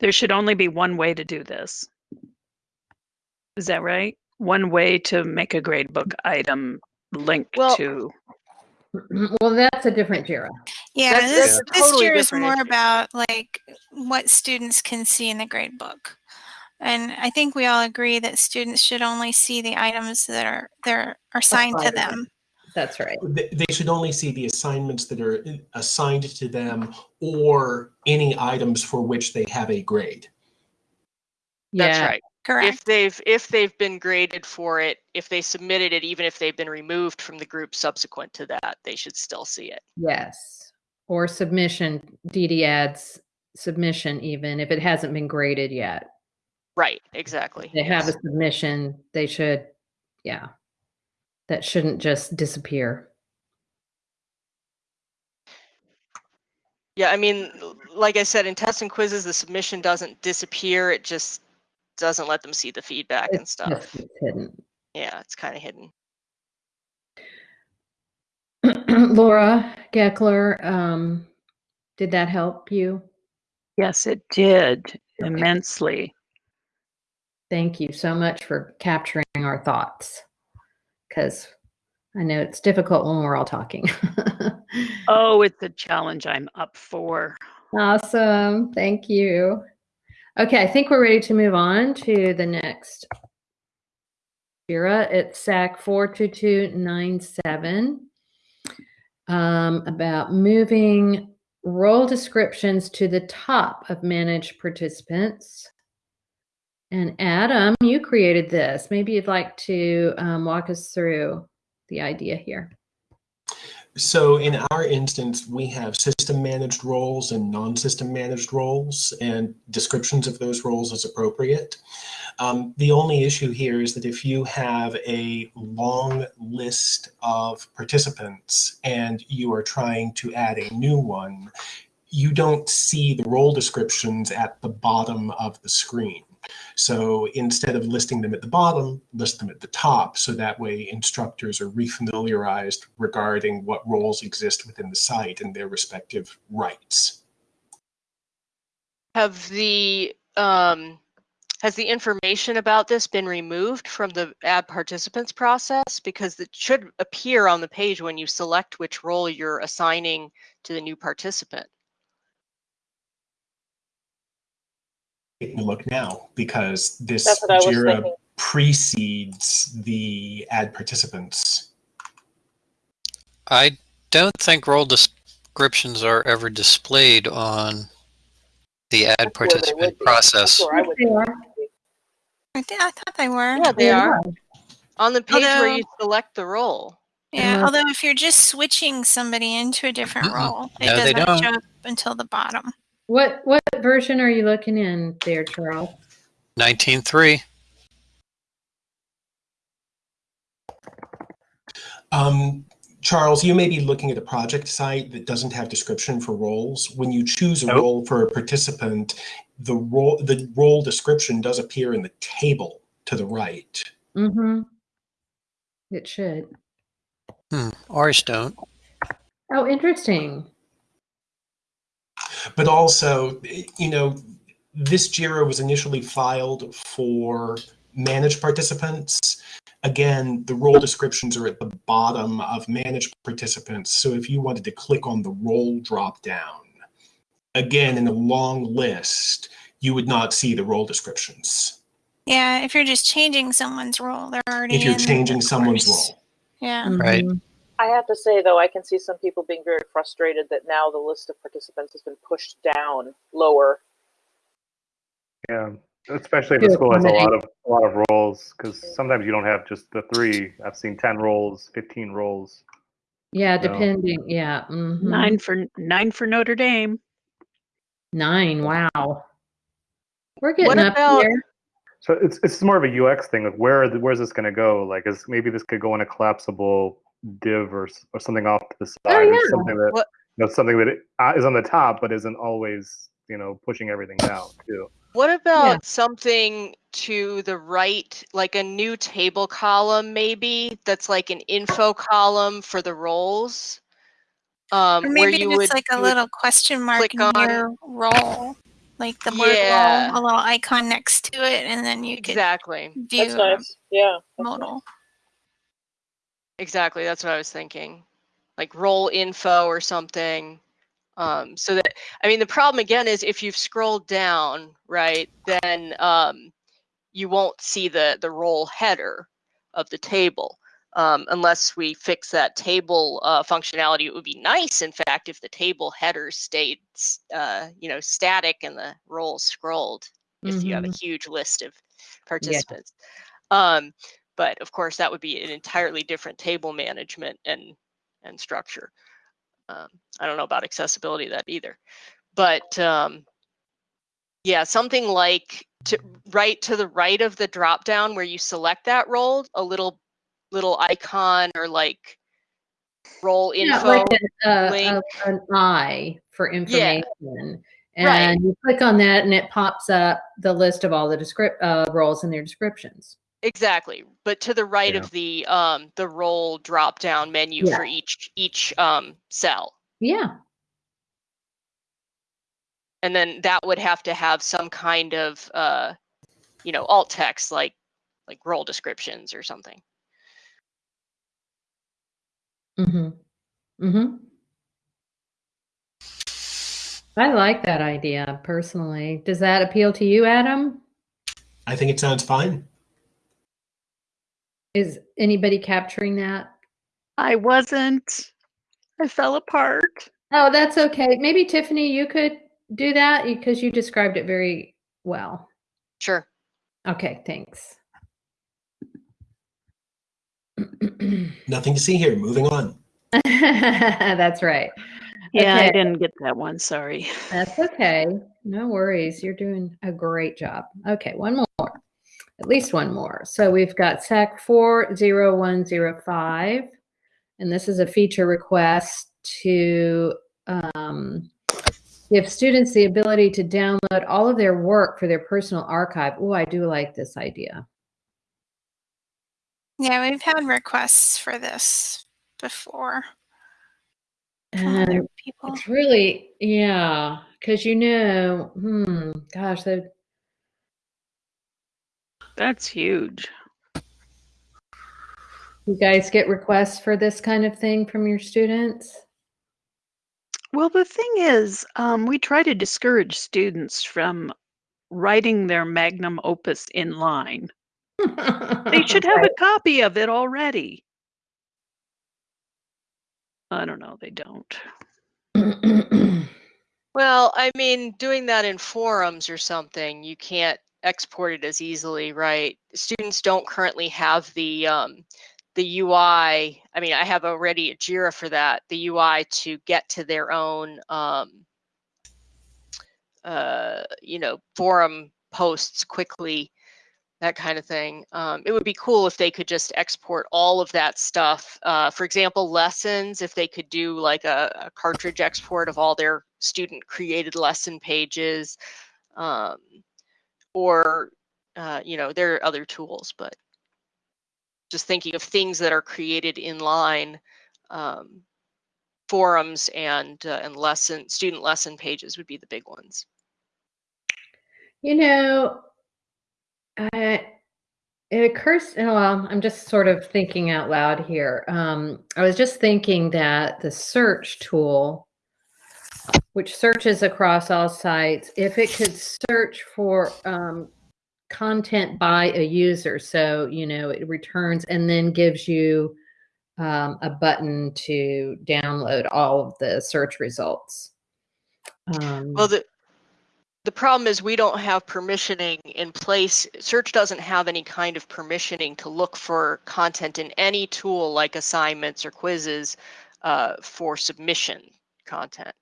Speaker 5: there should only be one way to do this. Is that right? One way to make a gradebook item link
Speaker 8: Well-
Speaker 5: to.
Speaker 1: Well, that's a different JIRA.
Speaker 2: Yeah,
Speaker 8: That's-
Speaker 2: this,
Speaker 8: that's
Speaker 2: this
Speaker 8: totally
Speaker 2: year is more
Speaker 8: issue.
Speaker 2: about like what students can see in the grade book. And I think we all agree that students should only see the items that are there are assigned to them.
Speaker 1: That's right.
Speaker 7: They they should only see the assignments that are assigned to them or any items for which they have a grade.
Speaker 8: That's right.
Speaker 2: Correct.
Speaker 8: If they've if they've been graded for it, if they submitted it, even if they've been removed from the group subsequent to that, they should still see it.
Speaker 1: Yes. Or submission, DD adds submission even if it hasn't been graded yet.
Speaker 8: Right, exactly.
Speaker 1: They have a submission, they should, yeah. That shouldn't just disappear.
Speaker 8: Yeah, I mean, like I said, in tests and quizzes, the submission doesn't disappear. It just doesn't let them see the feedback and stuff.
Speaker 1: just it's hidden.
Speaker 8: Yeah, it's kind of hidden.
Speaker 1: Laura Geckler, um, did that help you?
Speaker 5: Yes, it did
Speaker 1: Okay.
Speaker 5: immensely.
Speaker 1: Thank you so much for capturing our thoughts. Because I know it's difficult when we're all talking.
Speaker 5: Oh, it's a challenge I'm up for.
Speaker 1: Awesome. Thank you. Okay, I think we're ready to move on to the next. Jira, it's SAK 42297 um, about moving role descriptions to the top of managed participants. And Adam, you created this. Maybe you'd like to um, walk us through the idea here.
Speaker 7: So in our instance, we have system managed roles and non-system managed roles and descriptions of those roles as appropriate. Um, the only issue here is that if you have a long list of participants and you are trying to add a new one, you don't see the role descriptions at the bottom of the screen. So instead of listing them at the bottom, list them at the top. So that way instructors are refamiliarized regarding what roles exist within the site and their respective rights.
Speaker 8: Have the um, has the information about this been removed from the add participants process? Because it should appear on the page when you select which role you're assigning to the new participant.
Speaker 7: Taking a look now because this
Speaker 4: That's what I was
Speaker 7: JIRA
Speaker 4: thinking.
Speaker 7: precedes the add participants.
Speaker 3: I don't think role descriptions are ever displayed on the ad
Speaker 4: That's where they would
Speaker 3: participant
Speaker 4: be.
Speaker 3: process.
Speaker 4: That's where I would
Speaker 1: They.
Speaker 2: I, thi- I thought they were.
Speaker 8: Yeah, they are on the page where you select the role.
Speaker 2: Yeah,
Speaker 1: Unless-
Speaker 2: although if you're just switching somebody into a different
Speaker 3: Mm-mm.
Speaker 2: role, it
Speaker 3: No, they
Speaker 2: doesn't
Speaker 3: don't.
Speaker 2: show up until the bottom.
Speaker 1: What what version are you looking in there, Charles?
Speaker 3: 19.3.
Speaker 7: Um, Charles, you may be looking at a project site that doesn't have description for roles. When you choose a
Speaker 6: Nope.
Speaker 7: role for a participant, the role the role description does appear in the table to the right.
Speaker 1: Mm-hmm. It should.
Speaker 3: Hmm, ours don't.
Speaker 1: Oh, interesting.
Speaker 7: But also, you know, this JIRA was initially filed for managed participants. Again, the role descriptions are at the bottom of managed participants. So if you wanted to click on the role dropdown, again, in a long list, you would not see the role descriptions.
Speaker 2: Yeah, if you're just changing someone's role, they're already.
Speaker 7: If you're
Speaker 2: in
Speaker 7: changing
Speaker 2: of
Speaker 7: someone's
Speaker 2: course.
Speaker 7: role.
Speaker 2: Yeah.
Speaker 3: Right.
Speaker 1: Mm-hmm.
Speaker 4: I have to say though, I can see some people being very frustrated that now the list of participants has been pushed down lower.
Speaker 6: Yeah. Especially if
Speaker 1: to
Speaker 6: the school has a lot of a lot of roles, because sometimes you don't have just the three. I've seen ten roles, fifteen roles.
Speaker 1: Yeah,
Speaker 6: No.
Speaker 1: depending. Yeah. mhm.
Speaker 5: Nine for nine for Notre Dame.
Speaker 1: Nine. Wow. We're getting
Speaker 8: What
Speaker 1: up
Speaker 8: about-
Speaker 1: there.
Speaker 6: So it's it's more of a UX thing of where the- where's this going to go? Like, is maybe this could go in a collapsible div or or something off to the side,
Speaker 1: Oh,
Speaker 6: or
Speaker 1: yeah.
Speaker 6: something that
Speaker 8: What-
Speaker 6: you know something that it, uh, is on the top but isn't always you know pushing everything down too.
Speaker 8: What about something to the right, like a new table column, maybe that's like an info column for the roles? Um,
Speaker 2: Or
Speaker 8: where
Speaker 2: maybe
Speaker 8: you
Speaker 2: just
Speaker 8: would
Speaker 2: like a little question mark
Speaker 8: click
Speaker 2: near
Speaker 8: on-
Speaker 2: role, like the word
Speaker 8: Yeah.
Speaker 2: role, a little icon next to it, and then you could
Speaker 8: exactly,
Speaker 2: view
Speaker 4: That's nice. Yeah.
Speaker 2: a modal.
Speaker 8: Exactly. That's what I was thinking, like role info or something. Um, so that I mean, the problem again is if you've scrolled down, right, then um, you won't see the the role header of the table. Um, unless we fix that table uh, functionality, it would be nice, in fact, if the table header stayed, uh, you know, static and the role scrolled. If you have a
Speaker 1: Mhm.
Speaker 8: huge list of participants, um, but of course, that would be an entirely different table management and and structure. Um, I don't know about accessibility that either, but um, yeah, something like to right to the right of the drop down where you select that role, a little little icon or like role
Speaker 1: Yeah,
Speaker 8: info.
Speaker 1: like a, a-
Speaker 8: link.
Speaker 1: a- an eye for information. Yeah. And
Speaker 8: Right.
Speaker 1: you click on that and it pops up the list of all the descript uh, roles and their descriptions.
Speaker 8: Exactly, but to the right
Speaker 6: Yeah.
Speaker 8: of the um the role drop down menu
Speaker 1: Yeah.
Speaker 8: for each each um cell.
Speaker 1: Yeah.
Speaker 8: and then that would have to have some kind of uh you know alt text like like role descriptions or something
Speaker 1: Mm-hmm. Mm-hmm. I like that idea personally. Does that appeal to you, Adam?
Speaker 7: I think it sounds fine.
Speaker 1: Is anybody capturing that?
Speaker 5: I wasn't. I fell apart.
Speaker 1: Oh, that's okay. Maybe Tiffany, you could do that because you described it very well.
Speaker 8: sure
Speaker 1: Okay, thanks.
Speaker 7: Nothing to see here. Moving on.
Speaker 1: That's right.
Speaker 5: Yeah, I didn't get that one. Sorry.
Speaker 1: That's okay. No worries. You're doing a great job. Okay, one more. At least one more. So we've got SAK 40105, and this is a feature request to um, give students the ability to download all of their work for their personal archive. Oh, I do like this idea.
Speaker 2: Yeah, we've had requests for this before
Speaker 1: And
Speaker 2: people.
Speaker 1: it's really, yeah, because you know, hmm, gosh, the
Speaker 5: That's huge.
Speaker 1: You guys get requests for this kind of thing from your students?
Speaker 5: Well, the thing is, um, we try to discourage students from writing their magnum opus in line. They should have a copy of it already. I don't know. They don't.
Speaker 8: well i mean doing that in forums or something you can't export it as easily right students don't currently have the um the ui i mean i have already a jira for that the ui to get to their own um uh you know forum posts quickly that kind of thing. Um, it would be cool if they could just export all of that stuff. Uh, for example, lessons, if they could do like a, a cartridge export of all their student created lesson pages, um, or, uh, you know, there are other tools, but just thinking of things that are created in line, um, forums and, uh, and lesson, student lesson pages would be the big ones.
Speaker 1: You know, I, it occurs, well, I'm just sort of thinking out loud here. Um, I was just thinking that the search tool, which searches across all sites, if it could search for um, content by a user, so, you know, it returns and then gives you um, a button to download all of the search results. Um,
Speaker 8: Well, the, the problem is we don't have permissioning in place. Search doesn't have any kind of permissioning to look for content in any tool like assignments or quizzes uh, for submission content.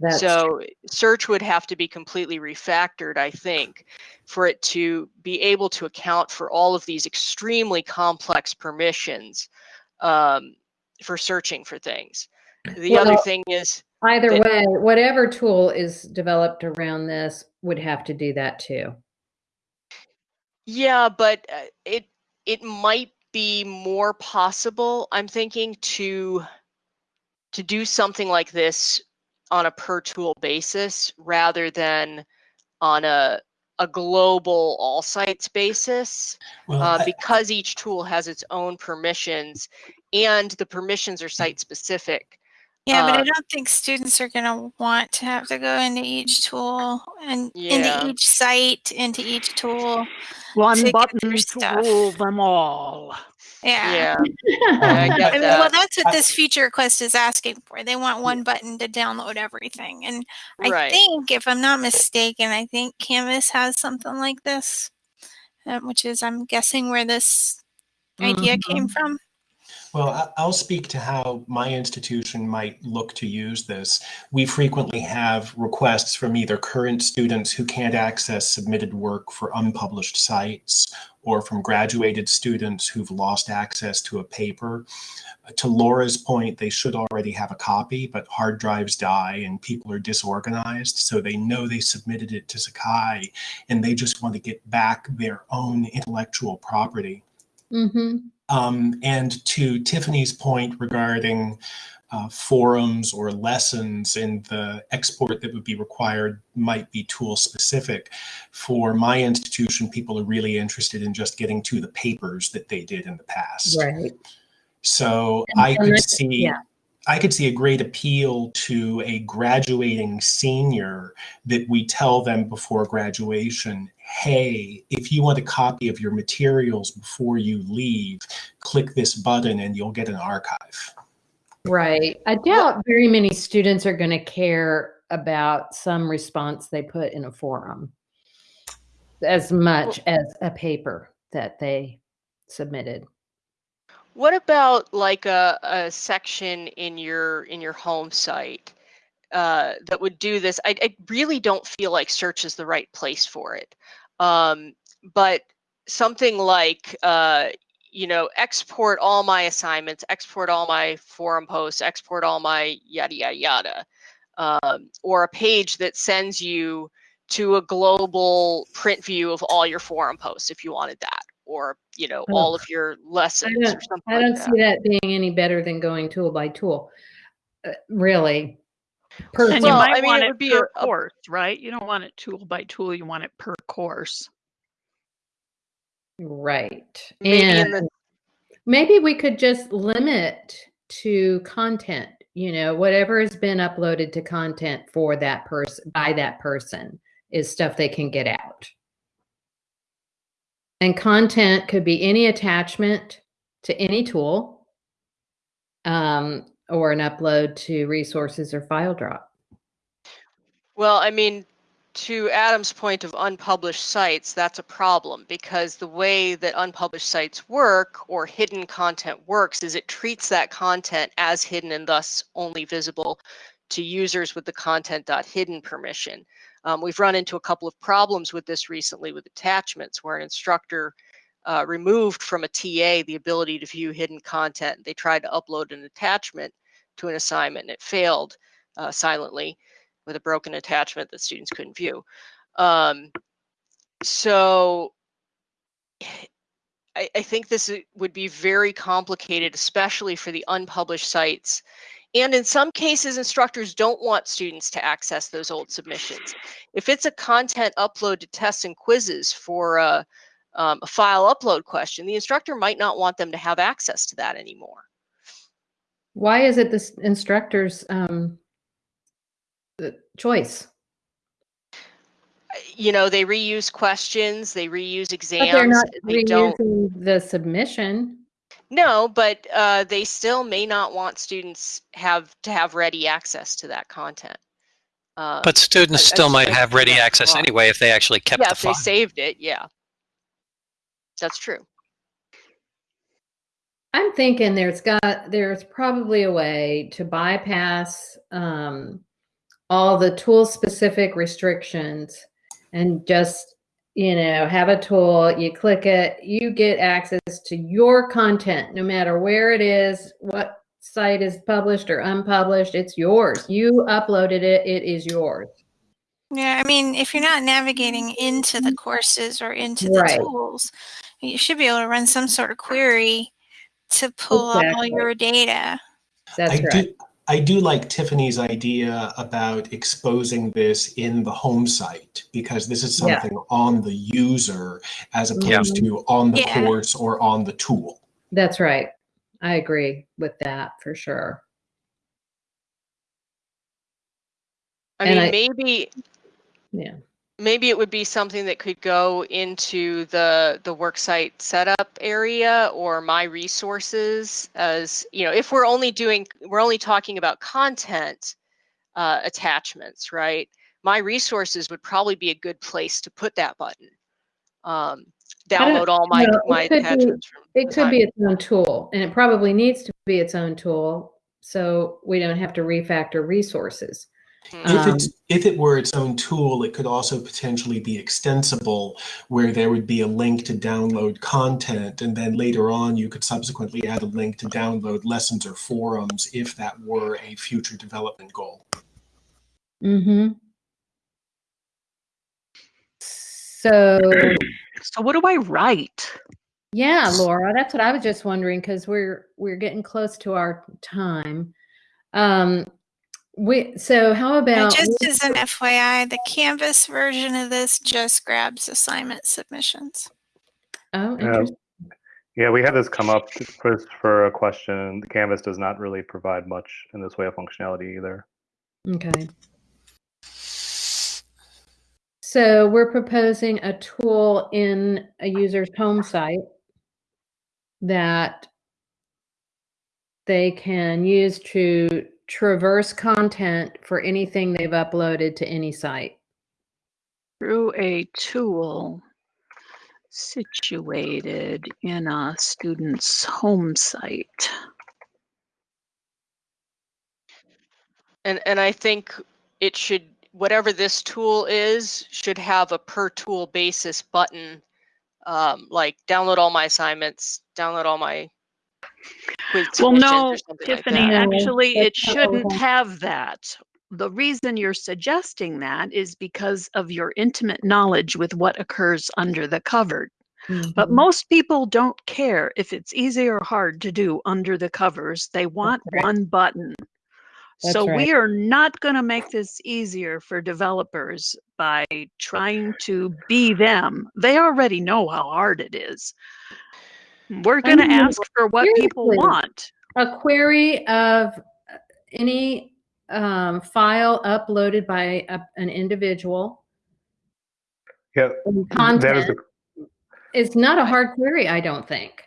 Speaker 1: That's
Speaker 8: so search would have to be completely refactored, I think, for it to be able to account for all of these extremely complex permissions um, for searching for things. The other thing is,
Speaker 1: Either
Speaker 8: that-
Speaker 1: way, whatever tool is developed around this would have to do that too.
Speaker 8: yeah, but uh, it it might be more possible. I'm thinking to to do something like this on a per tool basis rather than on a a global all sites basis.
Speaker 7: Well,
Speaker 8: uh,
Speaker 7: I-
Speaker 8: because each tool has its own permissions and the permissions are site specific.
Speaker 2: Yeah, but I
Speaker 8: Uh,
Speaker 2: don't think students are going to want to have to go into each tool and
Speaker 8: Yeah.
Speaker 2: into each site, into each tool.
Speaker 5: One
Speaker 2: to
Speaker 5: button
Speaker 2: their
Speaker 5: to
Speaker 2: stuff.
Speaker 5: rule them all.
Speaker 2: Yeah.
Speaker 8: Yeah, I get
Speaker 2: I mean, well, that's what this feature request is asking for. They want one button to download everything. And I
Speaker 8: Right.
Speaker 2: think, if I'm not mistaken, I think Canvas has something like this, um, which is, I'm guessing, where this idea came from.
Speaker 7: Well, I- I'll speak to how my institution might look to use this. We frequently have requests from either current students who can't access submitted work for unpublished sites or from graduated students who've lost access to a paper. Uh, To Laura's point, they should already have a copy, but hard drives die and people are disorganized. So they know they submitted it to Sakai and they just want to get back their own intellectual property.
Speaker 1: Mm-hmm.
Speaker 7: Um, and to Tiffany's point regarding uh, forums or lessons and the export that would be required might be tool specific. For my institution, people are really interested in just getting to the papers that they did in the past.
Speaker 1: Right.
Speaker 7: So
Speaker 1: And-
Speaker 7: I
Speaker 1: and
Speaker 7: could see,
Speaker 1: yeah.
Speaker 7: I could see a great appeal to a graduating senior that we tell them before graduation, hey, if you want a copy of your materials before you leave, click this button and you'll get an archive.
Speaker 1: Right. I doubt very many students are going to care about some response they put in a forum as much as a paper that they submitted.
Speaker 8: What about like a, a section in your in your home site uh, that would do this? I, I really don't feel like search is the right place for it. Um, but something like uh, you know, export all my assignments, export all my forum posts, export all my yada yada yada, um, or a page that sends you to a global print view of all your forum posts if you wanted that, or you know, all of your lessons
Speaker 1: don't-
Speaker 8: or something
Speaker 1: I don't
Speaker 8: that.
Speaker 1: see that being any better than going tool by tool. Uh, really. Per
Speaker 5: And
Speaker 8: Well,
Speaker 5: you
Speaker 8: I
Speaker 5: might
Speaker 8: mean,
Speaker 5: want
Speaker 8: it
Speaker 5: it,
Speaker 8: would be
Speaker 5: per
Speaker 8: a- a-
Speaker 5: course, right? You don't want it tool by tool. You want it per course.
Speaker 1: Right.
Speaker 8: Maybe
Speaker 1: and
Speaker 8: the-
Speaker 1: maybe we could just limit to content, you know, whatever has been uploaded to content for that person by that person is stuff they can get out. And content could be any attachment to any tool um, or an upload to resources or file drop.
Speaker 8: Well, I mean, to Adam's point of unpublished sites, that's a problem because the way that unpublished sites work or hidden content works is it treats that content as hidden and thus only visible to users with the content.hidden permission. Um, we've run into a couple of problems with this recently with attachments where an instructor uh, removed from a TA the ability to view hidden content. They tried to upload an attachment to an assignment and it failed uh, silently with a broken attachment that students couldn't view. Um, so I, I think this would be very complicated, especially for the unpublished sites. And in some cases, instructors don't want students to access those old submissions. If it's a content upload to tests and quizzes for a, um, a file upload question, the instructor might not want them to have access to that anymore.
Speaker 1: Why is it this instructor's um, choice?
Speaker 8: You know, they reuse questions, they reuse exams.
Speaker 1: But they're not
Speaker 8: they don't.
Speaker 1: reusing the submission.
Speaker 8: No, but uh, they still may not want students have to have ready access to that content. Uh,
Speaker 3: But students
Speaker 8: I- I
Speaker 3: still might
Speaker 8: think
Speaker 3: have ready access
Speaker 8: wrong.
Speaker 3: anyway if they actually kept
Speaker 8: yeah,
Speaker 3: the
Speaker 8: if they saved it, yeah. That's true.
Speaker 1: I'm thinking there's got there's probably a way to bypass um, all the tool specific restrictions and just you know have a tool you click it you get access to your content no matter where it is what site is published or unpublished it's yours you uploaded it it is yours
Speaker 2: Yeah, I mean, if you're not navigating into the courses or into the
Speaker 1: Right.
Speaker 2: tools, you should be able to run some sort of query to pull up all your data.
Speaker 1: that's
Speaker 7: I
Speaker 1: right
Speaker 7: do I do like Tiffany's idea about exposing this in the home site because this is
Speaker 1: Yeah.
Speaker 7: something on the user as opposed to on the
Speaker 2: Yeah.
Speaker 7: course or on the tool.
Speaker 1: that's right i agree with that for sure
Speaker 8: I
Speaker 1: And
Speaker 8: mean,
Speaker 1: I-
Speaker 8: maybe
Speaker 1: yeah
Speaker 8: maybe it would be something that could go into the the worksite setup area or my resources as you know if we're only doing we're only talking about content uh, attachments right my resources would probably be a good place to put that button um, download all my.
Speaker 1: It
Speaker 8: my
Speaker 1: could be-
Speaker 8: attachments from
Speaker 1: It could be its own tool, and it probably needs to be its own tool, so we don't have to refactor resources.
Speaker 7: If
Speaker 1: Um,
Speaker 7: it's if it were its own tool, it could also potentially be extensible, where there would be a link to download content, and then later on you could subsequently add a link to download lessons or forums if that were a future development goal.
Speaker 1: Mm-hmm. So,
Speaker 5: So what do I write?
Speaker 1: yeah, Laura, that's what I was just wondering because we're we're getting close to our time. Um, we so how
Speaker 2: And
Speaker 1: about
Speaker 2: just as an FYI, the Canvas version of this just grabs assignment submissions.
Speaker 1: oh,
Speaker 6: Yeah.
Speaker 1: interesting.
Speaker 6: Yeah, we had this come up first for a question. The Canvas does not really provide much in this way of functionality either.
Speaker 1: Okay. So we're proposing a tool in a user's home site that they can use to traverse content for anything they've uploaded to any site.
Speaker 5: Through a tool situated in a student's home site.
Speaker 8: and and i think it should whatever this tool is should have a per tool basis button um, like download all my assignments download all my quiz
Speaker 5: Well, no,
Speaker 8: or something like
Speaker 5: Tiffany.
Speaker 1: No,
Speaker 5: actually, it
Speaker 1: that's not what we
Speaker 5: shouldn't
Speaker 1: want.
Speaker 5: have that. The reason you're suggesting that is because of your intimate knowledge with what occurs under the cover. But
Speaker 1: Mhm.
Speaker 5: most people don't care if it's easy or hard to do under the covers. They want
Speaker 1: right.
Speaker 5: one button.
Speaker 1: That's
Speaker 5: so
Speaker 1: right.
Speaker 5: we are not going to make this easier for developers by trying to be them. They already know how hard it is. We're going to ask for what people want.
Speaker 1: a query of uh, any um, file uploaded by a, an individual
Speaker 6: Yeah,
Speaker 1: and
Speaker 6: that is
Speaker 1: content
Speaker 6: the
Speaker 1: is not a hard query, I don't think.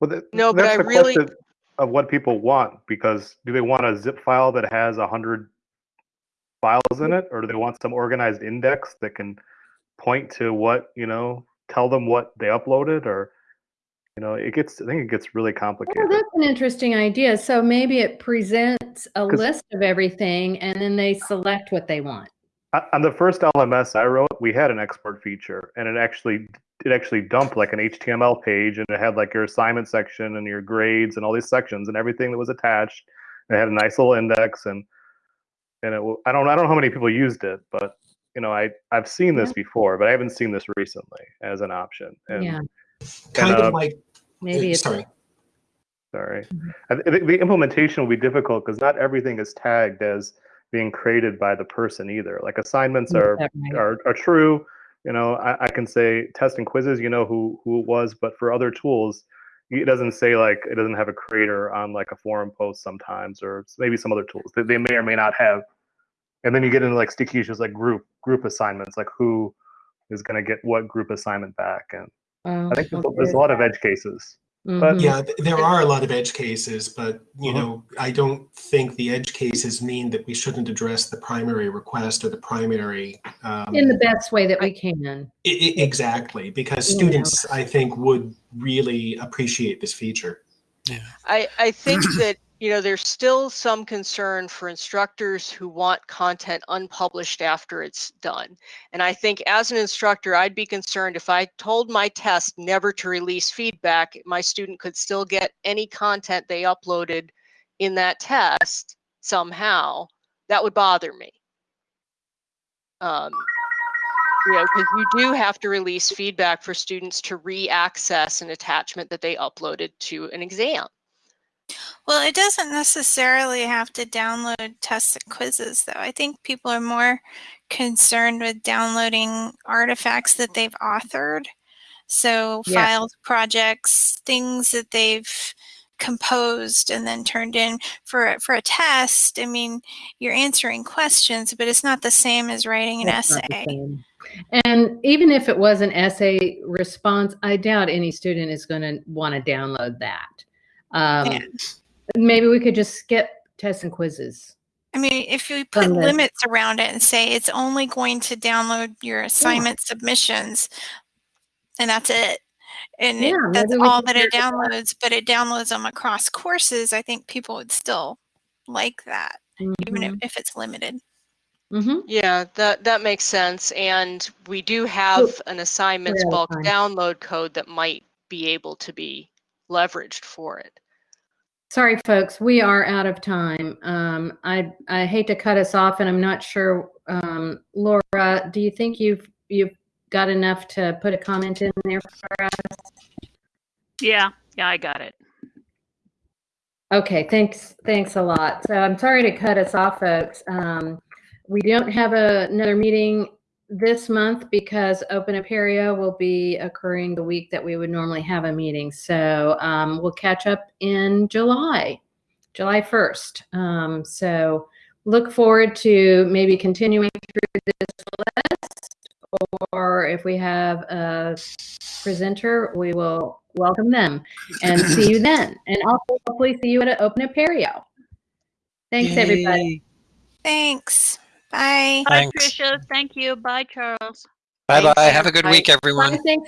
Speaker 6: Well, th-
Speaker 8: No, but
Speaker 6: that's
Speaker 8: I really-
Speaker 6: of what people want because do they want a zip file that has a hundred files in it, or do they want some organized index that can point to what you know, tell them what they uploaded, or you know, it gets. I think it gets really
Speaker 1: Oh,
Speaker 6: complicated.
Speaker 1: that's an interesting idea. So maybe it presents a list of everything and then they select what they want.
Speaker 6: On the first LMS I wrote, we had an export feature, and it actually it actually dumped like an HTML page, and it had like your assignment section and your grades and all these sections and everything that was attached. It had a nice little index, and and it i don't I don't know how many people used it, but you know I I've seen this before, but I haven't seen this recently as an option. And
Speaker 1: Yeah,
Speaker 7: Kind
Speaker 6: uh,
Speaker 7: of like
Speaker 1: maybe it's
Speaker 7: sorry.
Speaker 6: sorry,
Speaker 1: Mhm.
Speaker 6: I th- the, the implementation will be difficult because not everything is tagged as being created by the person either. Like assignments are
Speaker 1: right?
Speaker 6: are, are true. You know, I, I can say test and quizzes, you know who who it was, but for other tools, it doesn't say like it doesn't have a creator on like a forum post sometimes, or maybe some other tools that they may or may not have. And then you get into like sticky issues like group group assignments, like who is going to get what group assignment back, and I think there's,
Speaker 1: okay.
Speaker 6: there's a lot of edge cases.
Speaker 1: Mhm.
Speaker 7: Yeah, there are a lot of edge cases, but you
Speaker 6: Uh-huh.
Speaker 7: know, I don't think the edge cases mean that we shouldn't address the primary request or the primary. Um,
Speaker 1: In the best way that we can.
Speaker 7: I- I- exactly, because
Speaker 1: Yeah.
Speaker 7: students, I think, would really appreciate this feature. Yeah.
Speaker 8: I, I think that, you know, there's still some concern for instructors who want content unpublished after it's done. And I think as an instructor, I'd be concerned if I told my test never to release feedback, my student could still get any content they uploaded in that test somehow. That would bother me. Um, you know, because you do have to release feedback for students to re-access an attachment that they uploaded to an exam.
Speaker 2: Well, it doesn't necessarily have to download tests and quizzes, though. I think people are more concerned with downloading artifacts that they've authored. So,
Speaker 1: Yeah.
Speaker 2: files, projects, things that they've composed and then turned in for for a test. I mean, you're answering questions, but it's not the same as writing an
Speaker 1: That's
Speaker 2: essay.
Speaker 1: And even if it was an essay response, I doubt any student is going to want to download that. Um,
Speaker 2: Yeah.
Speaker 1: Maybe we could just skip tests and quizzes.
Speaker 2: I mean, if you put limits around it and say it's only going to download your assignment submissions, and that's it, and it,
Speaker 1: Yeah,
Speaker 2: that's all that it
Speaker 1: figure that
Speaker 2: downloads, but it downloads them across courses, I think people would still like that, even if, if it's limited.
Speaker 1: Mhm.
Speaker 8: Yeah, that that makes sense. And we do have an assignments
Speaker 1: out of
Speaker 8: bulk
Speaker 1: time.
Speaker 8: download code that might be able to be leveraged for it.
Speaker 1: Sorry, folks, we are out of time. Um, I, I hate to cut us off and I'm not sure, um, Laura, do you think you've, you've got enough to put a comment in there for us?
Speaker 5: Yeah, yeah, I got it.
Speaker 1: Okay, thanks, thanks a lot. So I'm sorry to cut us off, folks. Um, we don't have a, another meeting this month because Open Apereo will be occurring the week that we would normally have a meeting. So um, we'll catch up in July, July 1st. Um, so look forward to maybe continuing through this list, or if we have a presenter, we will welcome them and see you then. And also hopefully see you at Open Apereo. Thanks, everybody.
Speaker 2: Thanks. Bye.
Speaker 5: Bye,
Speaker 3: Thanks.
Speaker 5: Tricia. Thank you. Bye, Charles.
Speaker 3: Bye bye.
Speaker 8: Thanks,
Speaker 3: Have a good
Speaker 8: everybody.
Speaker 3: week, everyone.
Speaker 1: Bye, thanks,